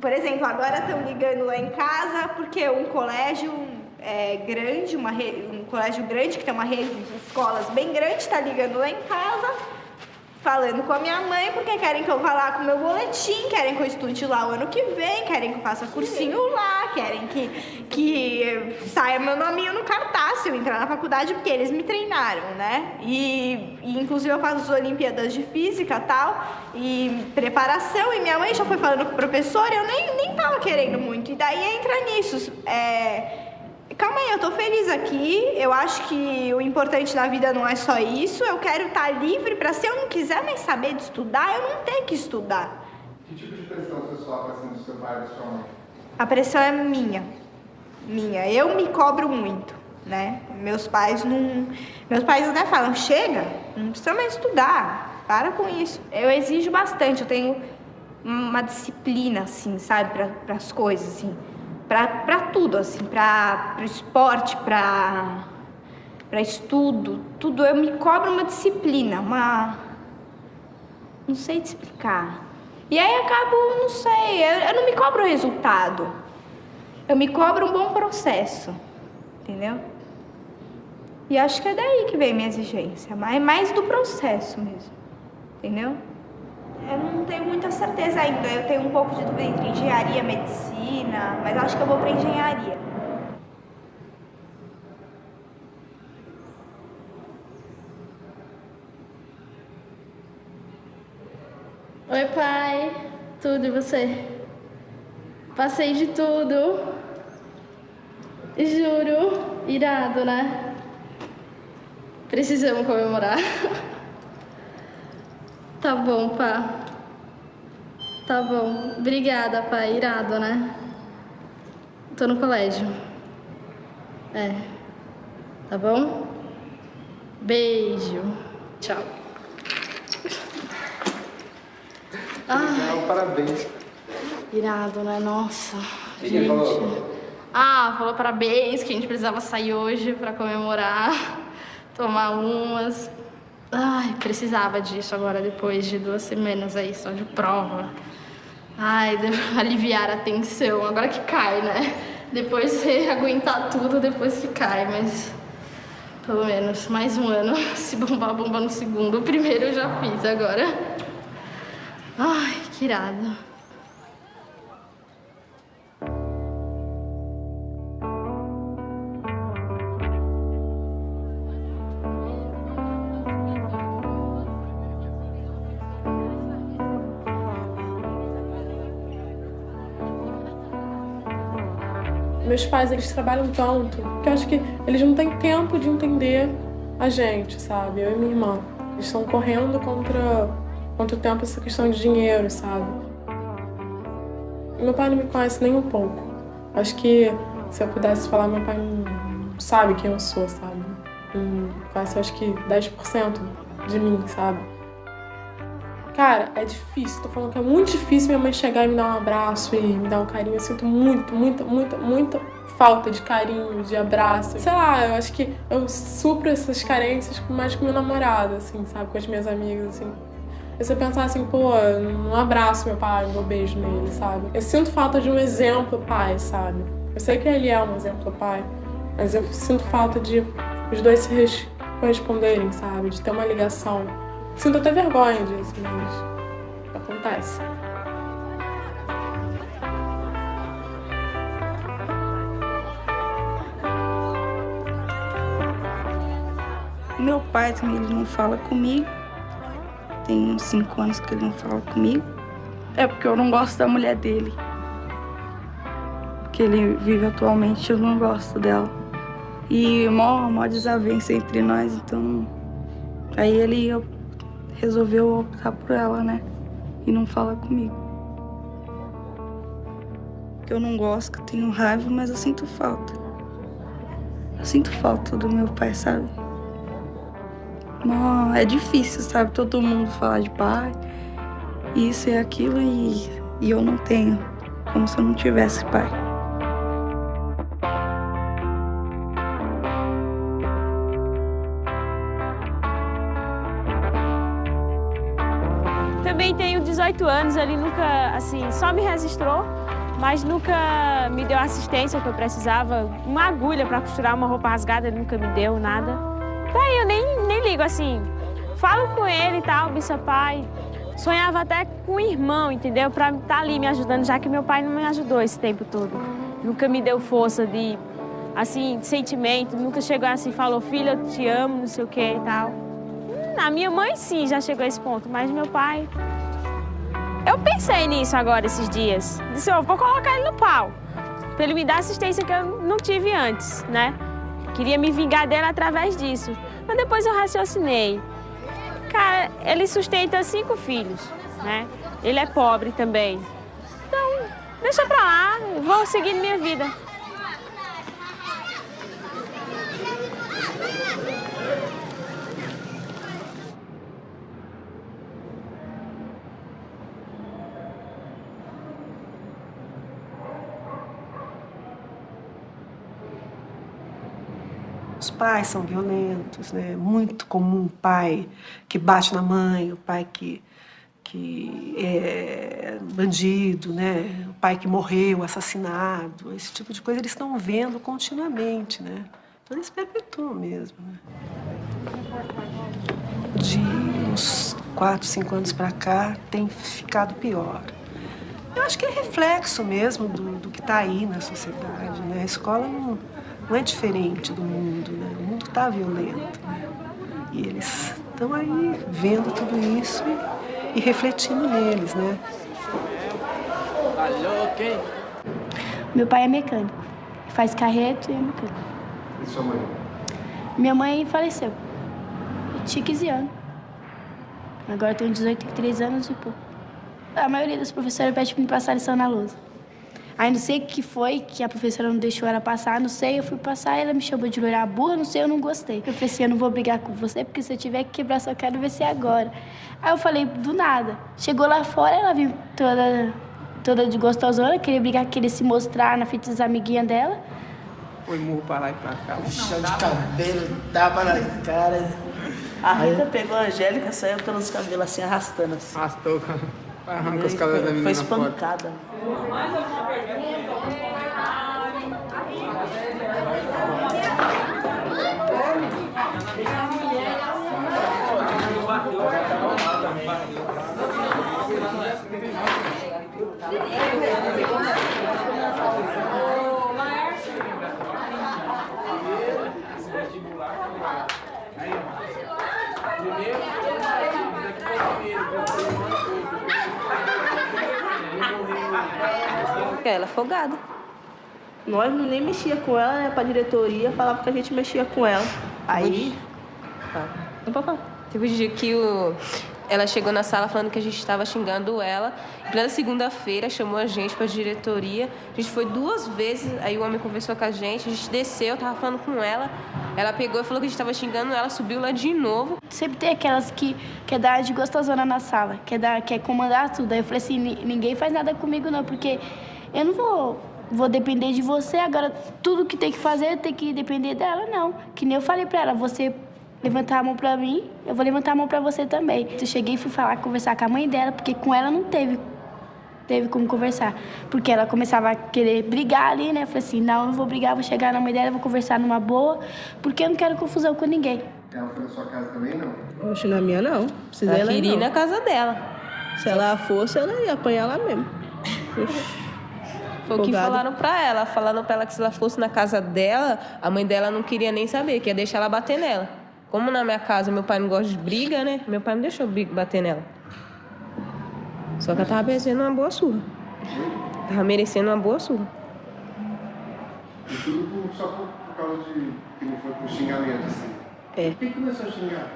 Por exemplo, agora estão ligando lá em casa porque um colégio é, grande, uma re- um colégio grande que tem uma rede de escolas bem grande, está ligando lá em casa, falando com a minha mãe porque querem que eu vá lá com o meu boletim, querem que eu estude lá o ano que vem, querem que eu faça cursinho lá, querem que, que saia meu nominho no cartaz se eu entrar na faculdade porque eles me treinaram, né? E, e, inclusive eu faço as Olimpíadas de Física e tal, e preparação, e minha mãe já foi falando com o professor, eu nem, nem tava querendo muito. E daí entra nisso. É, Calma aí, eu tô feliz aqui. Eu acho que o importante na vida não é só isso. Eu quero estar livre para se eu não quiser mais saber de estudar, eu não ter que estudar. Que tipo de pressão você sofre assim do seu pai e da sua mãe? A pressão é minha. Minha. Eu me cobro muito, né? Meus pais não. Meus pais até falam, chega, não precisa mais estudar. Para com isso. Eu exijo bastante, eu tenho uma disciplina, assim, sabe, para as coisas, assim. Para tudo, assim, para o esporte, para estudo, tudo. Eu me cobro uma disciplina, uma. Não sei te explicar. E aí acabo, não sei, eu, eu não me cobro o resultado. Eu me cobro um bom processo, entendeu? E acho que é daí que vem minha exigência, mas mais do processo mesmo, entendeu? Eu não tenho muita certeza ainda. Eu tenho um pouco de dúvida entre engenharia medicina, mas acho que eu vou para engenharia. Oi, pai. Tudo e você? Passei de tudo. Juro. Irado, né? Precisamos comemorar. (laughs) Tá bom, pá. Tá bom. Obrigada, pai. Irado, né? Tô no colégio. É. Tá bom? Beijo. Tchau. Legal, parabéns. Irado, né? Nossa. Que gente. falou? Ah, falou parabéns, que a gente precisava sair hoje pra comemorar, (laughs) tomar umas. Ai, precisava disso agora, depois de duas semanas aí só de prova. Ai, deve (laughs) aliviar a tensão, agora que cai, né? Depois você (laughs) aguentar tudo, depois que cai, mas pelo menos mais um ano. (laughs) Se bombar, bomba no segundo. O primeiro eu já fiz agora. Ai, que irado. Meus pais, eles trabalham tanto que eu acho que eles não têm tempo de entender a gente, sabe? Eu e minha irmã. Eles estão correndo contra, contra o tempo essa questão de dinheiro, sabe? Meu pai não me conhece nem um pouco. Acho que se eu pudesse falar, meu pai não sabe quem eu sou, sabe? Não conhece, acho que 10% de mim, sabe? Cara, é difícil. Tô falando que é muito difícil minha mãe chegar e me dar um abraço e me dar um carinho. Eu sinto muito, muita, muita, muita falta de carinho, de abraço. Sei lá, eu acho que eu supro essas carências mais com meu namorado, assim, sabe? Com as minhas amigas, assim. E você pensar assim, pô, um abraço meu pai, um beijo nele, sabe? Eu sinto falta de um exemplo pai, sabe? Eu sei que ele é um exemplo pai, mas eu sinto falta de os dois se corresponderem, sabe? De ter uma ligação. Sinto até vergonha disso, mas acontece. Meu pai também ele não fala comigo. Tem uns cinco anos que ele não fala comigo. É porque eu não gosto da mulher dele. Que ele vive atualmente, eu não gosto dela. E mó, mó desavença entre nós, então. Aí ele resolveu optar por ela, né? E não fala comigo. Eu não gosto, que tenho raiva, mas eu sinto falta. Eu sinto falta do meu pai, sabe? Mó, é difícil, sabe? Todo mundo falar de pai, isso e aquilo, e, e eu não tenho. Como se eu não tivesse pai. Também tenho 18 anos, ele nunca, assim, só me registrou, mas nunca me deu assistência que eu precisava. Uma agulha para costurar uma roupa rasgada, ele nunca me deu nada. Daí eu nem, nem ligo, assim, falo com ele e tal, Bissa Pai. Sonhava até com o irmão, entendeu? Pra estar tá ali me ajudando, já que meu pai não me ajudou esse tempo todo. Nunca me deu força de, assim, de sentimento, nunca chegou assim, falou, filha, eu te amo, não sei o que e tal. A minha mãe sim já chegou a esse ponto, mas meu pai. Eu pensei nisso agora esses dias. Disse, eu vou colocar ele no pau. Pra ele me dar assistência que eu não tive antes, né? Queria me vingar dele através disso. Mas depois eu raciocinei. Cara, ele sustenta cinco filhos, né? Ele é pobre também. Então, deixa pra lá, vou seguir minha vida. Pais são violentos, né? Muito comum o pai que bate na mãe, o pai que, que é bandido, né? O pai que morreu, assassinado, esse tipo de coisa eles estão vendo continuamente, né? Então eles perpetuam mesmo, né? De uns quatro, cinco anos para cá tem ficado pior. Eu acho que é reflexo mesmo do, do que está aí na sociedade, né? A escola não não é diferente do mundo, né? O mundo está violento, né? E eles estão aí vendo tudo isso e, e, refletindo neles, né? Alô, quem? Meu pai é mecânico, faz carreto e é mecânico. E sua mãe? Minha mãe faleceu. Eu tinha 15 anos. Agora eu tenho 18, 3 anos e pouco. A maioria das professoras pede para me passar lição na lousa. Aí não sei o que foi que a professora não deixou ela passar, não sei, eu fui passar, ela me chamou de loira burra, não sei, eu não gostei. Eu falei assim, eu não vou brigar com você, porque se eu tiver que quebrar sua cara, vai ser agora. Aí eu falei, do nada. Chegou lá fora, ela viu toda, toda de gostosona, queria brigar, queria se mostrar na frente das amiguinhas dela. Foi murro pra lá e pra cá. Chão de cabelo, tapa na cara. A Rita pegou a Angélica, saiu pelos cabelos assim, arrastando assim. Arrastou, cara. Arranca os cabelos da menina Foi espancada. Mais alguma pergunta? Ela é folgada. Nós não nem mexia com ela, né? Pra diretoria, falava que a gente mexia com ela. Aí. Não pode falar. Teve um dia que o... ela chegou na sala falando que a gente estava xingando ela. Em plena segunda-feira, chamou a gente pra diretoria. A gente foi duas vezes, aí o homem conversou com a gente, a gente desceu, tava falando com ela. Ela pegou e falou que a gente tava xingando ela, subiu lá de novo. Sempre tem aquelas que quer dar de gostosona na sala, quer, dar, quer comandar tudo. Aí eu falei assim, "Ni- ninguém faz nada comigo não, porque eu não vou, vou depender de você, agora tudo que tem que fazer tem que depender dela, não. Que nem eu falei pra ela, você levantar a mão pra mim, eu vou levantar a mão pra você também. Eu cheguei e fui falar, conversar com a mãe dela, porque com ela não teve teve como conversar. Porque ela começava a querer brigar ali, né? Eu falei assim, não, eu não vou brigar, vou chegar na mãe dela, vou conversar numa boa, porque eu não quero confusão com ninguém. Ela foi na sua casa também, não? Oxe, na minha não. Precisa Ela queria ir não. na casa dela. Se ela fosse, ela ia apanhar lá mesmo. Foi o que falaram pra ela. Falaram pra ela que se ela fosse na casa dela, a mãe dela não queria nem saber, que ia deixar ela bater nela. Como na minha casa meu pai não gosta de briga, né? Meu pai não deixou bater nela. Só que ela tava merecendo uma boa surra. Tava merecendo uma boa surra. E tudo por- só por, por causa de que não foi por xingamento, assim. É. Por que começou a xingar?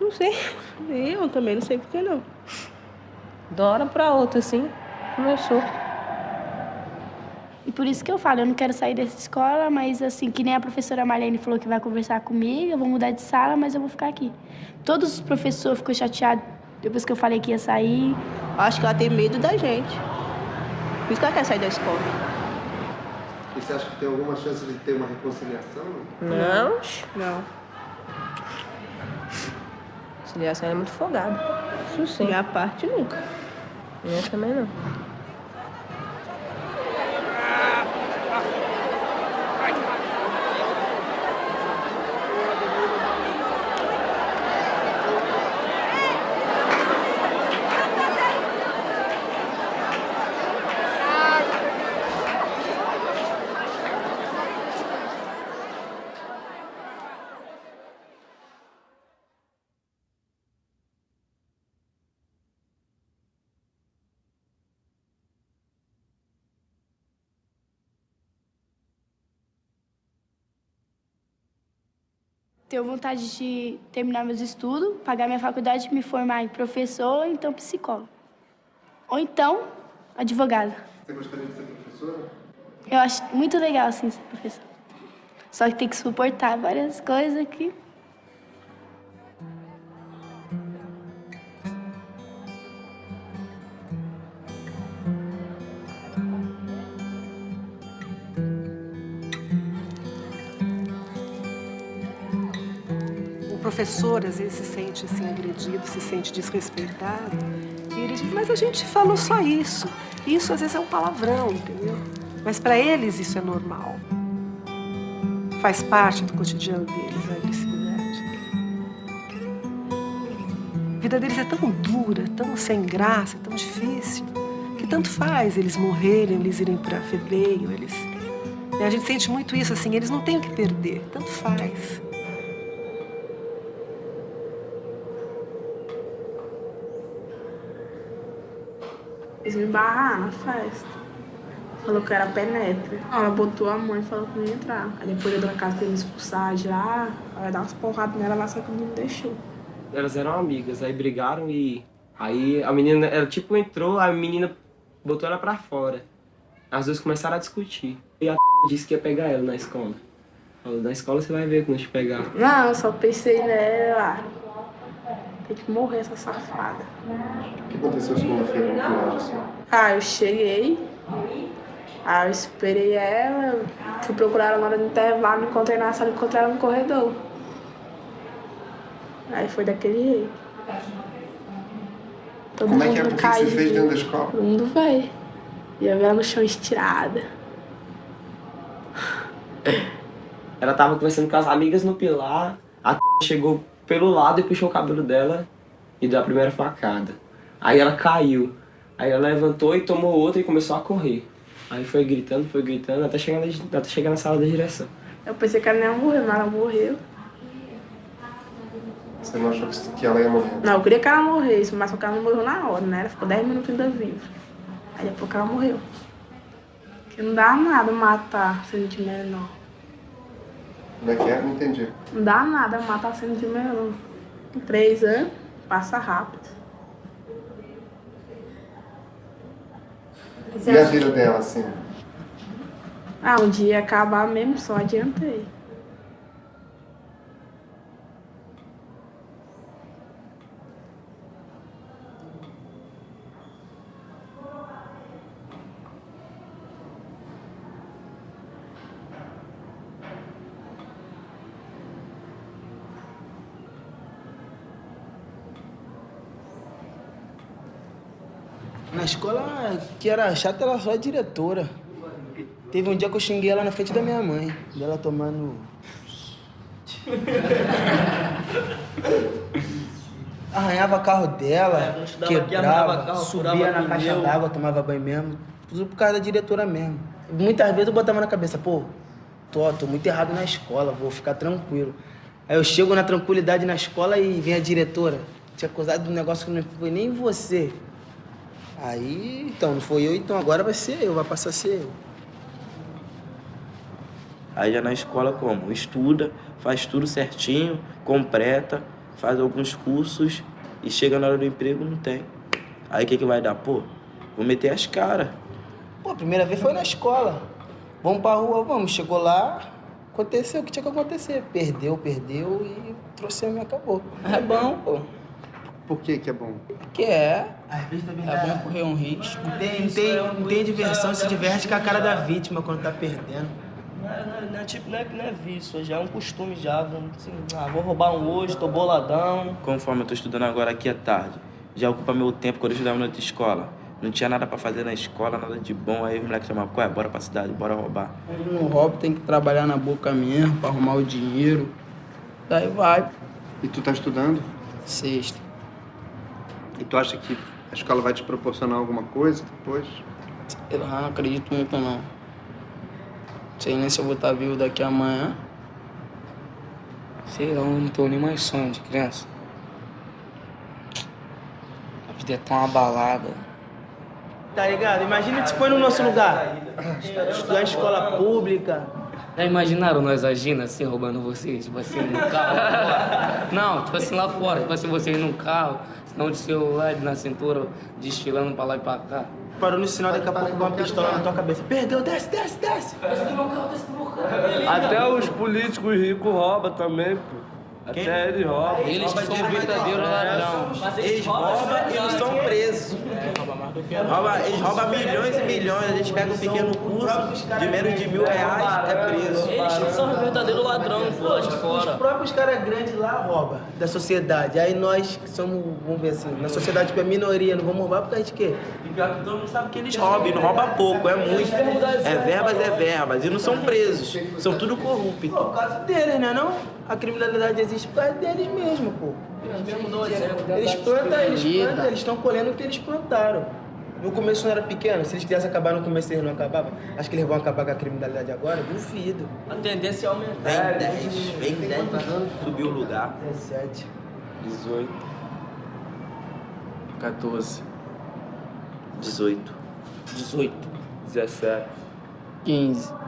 Não sei. Eu também não sei por que não. De uma hora pra outra, assim, começou. E por isso que eu falo, eu não quero sair dessa escola, mas assim, que nem a professora Marlene falou que vai conversar comigo, eu vou mudar de sala, mas eu vou ficar aqui. Todos os professores ficou chateados depois que eu falei que ia sair. Acho que ela tem medo da gente. Por isso que ela quer sair da escola. E você acha que tem alguma chance de ter uma reconciliação? Não. Não. Conciliação é muito folgada. Isso sim. Minha parte nunca. Eu também não. Tenho vontade de terminar meus estudos, pagar minha faculdade, me formar em professor ou então psicólogo. Ou então, advogada. Você gostaria de ser professora? Eu acho muito legal, assim, ser professor. Só que tem que suportar várias coisas que... professor às vezes se sente assim agredido, se sente desrespeitado. E ele diz, mas a gente falou só isso. Isso às vezes é um palavrão, entendeu? Mas para eles isso é normal. Faz parte do cotidiano deles a agressividade. A vida deles é tão dura, tão sem graça, tão difícil, que tanto faz eles morrerem, eles irem para fevereiro, eles. né, A gente sente muito isso assim, eles não têm o que perder, tanto faz. Eles me barraram na festa. Falou que era penetra. Ela botou a mãe e falou que não ia entrar. Aí depois a dona casa queria me expulsar de lá. Ela ia dar umas porradas nela lá, só que não me deixou. Elas eram amigas, aí brigaram e. Aí a menina, ela tipo entrou, a menina botou ela pra fora. As duas começaram a discutir. E a (laughs) disse que ia pegar ela na escola. Falou, na escola você vai ver quando te pegar. Não, eu só pensei nela. Tem que morrer essa safada. O que aconteceu segunda-feira? Ah, eu cheguei. Aí eu esperei ela, fui procurar ela na hora do intervalo, não encontrei na sala, encontrei ela no corredor. Aí foi daquele jeito. Todo Como é que é? mundo Por que que você fez dentro da escola? Todo mundo veio. Ia ver ela no chão estirada. Ela tava conversando com as amigas no pilar, a (laughs) chegou pelo lado e puxou o cabelo dela e deu a primeira facada. Aí ela caiu. Aí ela levantou e tomou outra e começou a correr. Aí foi gritando, foi gritando, até chegar na, até chegar na sala da direção. Eu pensei que ela não ia morrer, mas ela morreu. Você não achou que- ela ia morrer? Não, eu queria que ela morresse, mas só que ela não morreu na hora, né? Ela ficou 10 minutos ainda viva. Aí depois que ela morreu. Que não dá nada matar sendo de menor. Como é que é? Não entendi. Não dá nada matar sendo de. Com três anos, passa rápido. E a vida dela, assim? Ah, um dia ia acabar mesmo, só adiantei. Na escola, que era chata, era só a diretora. Teve um dia que eu xinguei ela na frente da minha mãe. Dela tomando. Arranhava carro dela, aqui, arranhava quebrava, carro, subia na caixa d'água, tomava banho mesmo. Tudo por causa da diretora mesmo. Muitas vezes eu botava na cabeça, pô, tô, tô muito errado na escola, vou ficar tranquilo. Aí eu chego na tranquilidade na escola e vem a diretora. Tinha acusado de um negócio que não foi nem você. Aí, então, não foi eu, então agora vai ser eu, vai passar a ser eu. Aí já na escola como? Estuda, faz tudo certinho, completa, faz alguns cursos e chega na hora do emprego não tem. Aí o que, que vai dar? Pô, vou meter as caras. Pô, a primeira vez foi na escola. Vamos pra rua, vamos. Chegou lá, aconteceu o que tinha que acontecer. Perdeu, perdeu e trouxemos e acabou. É bom, pô. Por que que é bom? Porque é. É bom correr um risco. Não tem, tem, não tem diversão, se diverte com a cara da vítima quando tá perdendo. Não é, não é- não é tipo, não é, não é vício, já é um costume já. vamos Assim, ah, vou roubar um hoje, tô boladão. Conforme eu tô estudando agora aqui à tarde, já ocupa meu tempo quando eu estudava na outra escola. Não tinha nada pra fazer na escola, nada de bom. Aí os moleques chamavam, qual é? Bora pra cidade, bora roubar. Quando não rouba, tem que trabalhar na boca mesmo pra arrumar o dinheiro. Daí vai. E tu tá estudando? Sexta. E tu acha que a escola vai te proporcionar alguma coisa depois? Eu não acredito muito não. Sei nem se eu vou estar vivo daqui amanhã. Sei lá, eu não tenho nem mais sonho de criança. A vida é tão abalada. Tá ligado? Imagina te põe no nosso lugar. Estudar em escola pública. Já imaginaram nós agindo assim, roubando vocês? Tipo assim, no carro? Não, tipo assim, lá fora. Tipo assim, vocês num carro, senão de celular na cintura, desfilando pra lá e pra cá. Parou no sinal, daqui a pouco com uma pistola na tua cabeça. Perdeu, desce, desce, desce. Desce do meu carro, desce do meu carro. Até os políticos ricos roubam também, pô. Até eles roubam. Eles que são verdadeiros ladrão. Eles roubam e não são presos. Rouba, eles roubam milhões e milhões. A gente pega um pequeno curso de menos de mil reais, é preso. Eles que são verdadeiros ladrão, pô, de Os fora. próprios caras grandes lá roubam da sociedade. Aí nós que somos, vamos ver assim, na sociedade tipo, é minoria, não vamos roubar por causa de quê? E pior que todo mundo sabe que eles roubam, e não roubam pouco, é muito. É verbas, é verbas. E não são presos, são tudo corruptos. Por causa deles, né não? A criminalidade existe por causa deles mesmo, pô. Eles plantam, eles plantam, eles estão colhendo o que eles plantaram. No começo não era pequeno, se eles quisessem acabar no começo eles não acabavam. Acho que eles vão acabar com a criminalidade agora? Duvido. A tendência é aumentar. Vem 10, vem 10 pra subir o lugar. 17. 18. 14. 18. 18. 17. 15.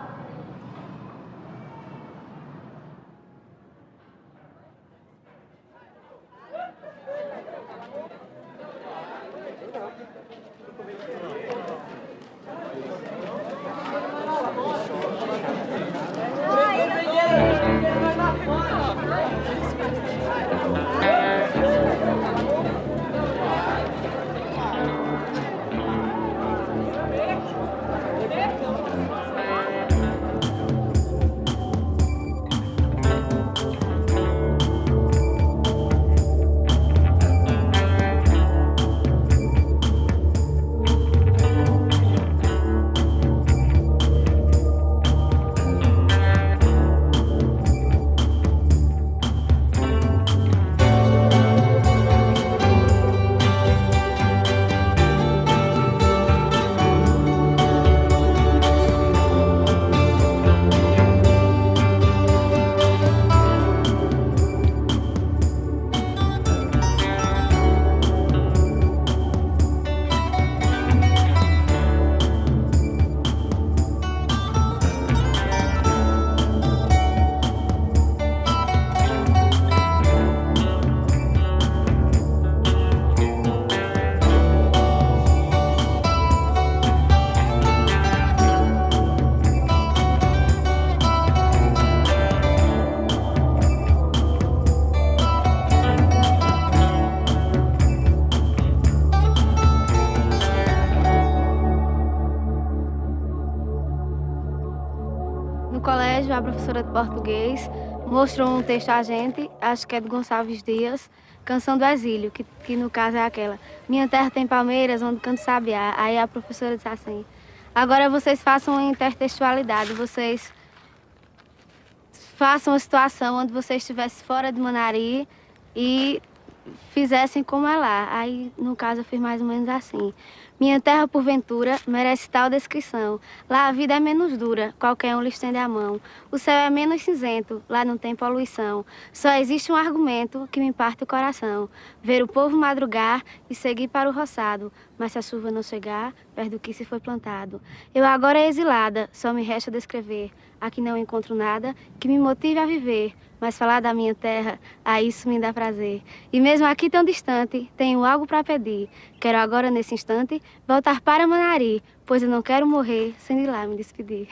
Mostrou um texto a gente, acho que é do Gonçalves Dias, Canção do Exílio, que, que no caso é aquela. Minha terra tem palmeiras, onde canto sabiá. Aí a professora disse assim, agora vocês façam intertextualidade, vocês façam uma situação onde você estivesse fora de Manari e fizessem como é lá. Aí, no caso, eu fiz mais ou menos assim. Minha terra, porventura, merece tal descrição. Lá a vida é menos dura, qualquer um lhe estende a mão. O céu é menos cinzento, lá não tem poluição. Só existe um argumento que me parte o coração. Ver o povo madrugar e seguir para o roçado. Mas se a chuva não chegar, perto do que se foi plantado. Eu agora exilada, só me resta descrever. Aqui não encontro nada que me motive a viver. Mas falar da minha terra, a isso me dá prazer. E mesmo aqui tão distante, tenho algo para pedir. Quero agora, nesse instante, voltar para Manari, pois eu não quero morrer sem ir lá me despedir.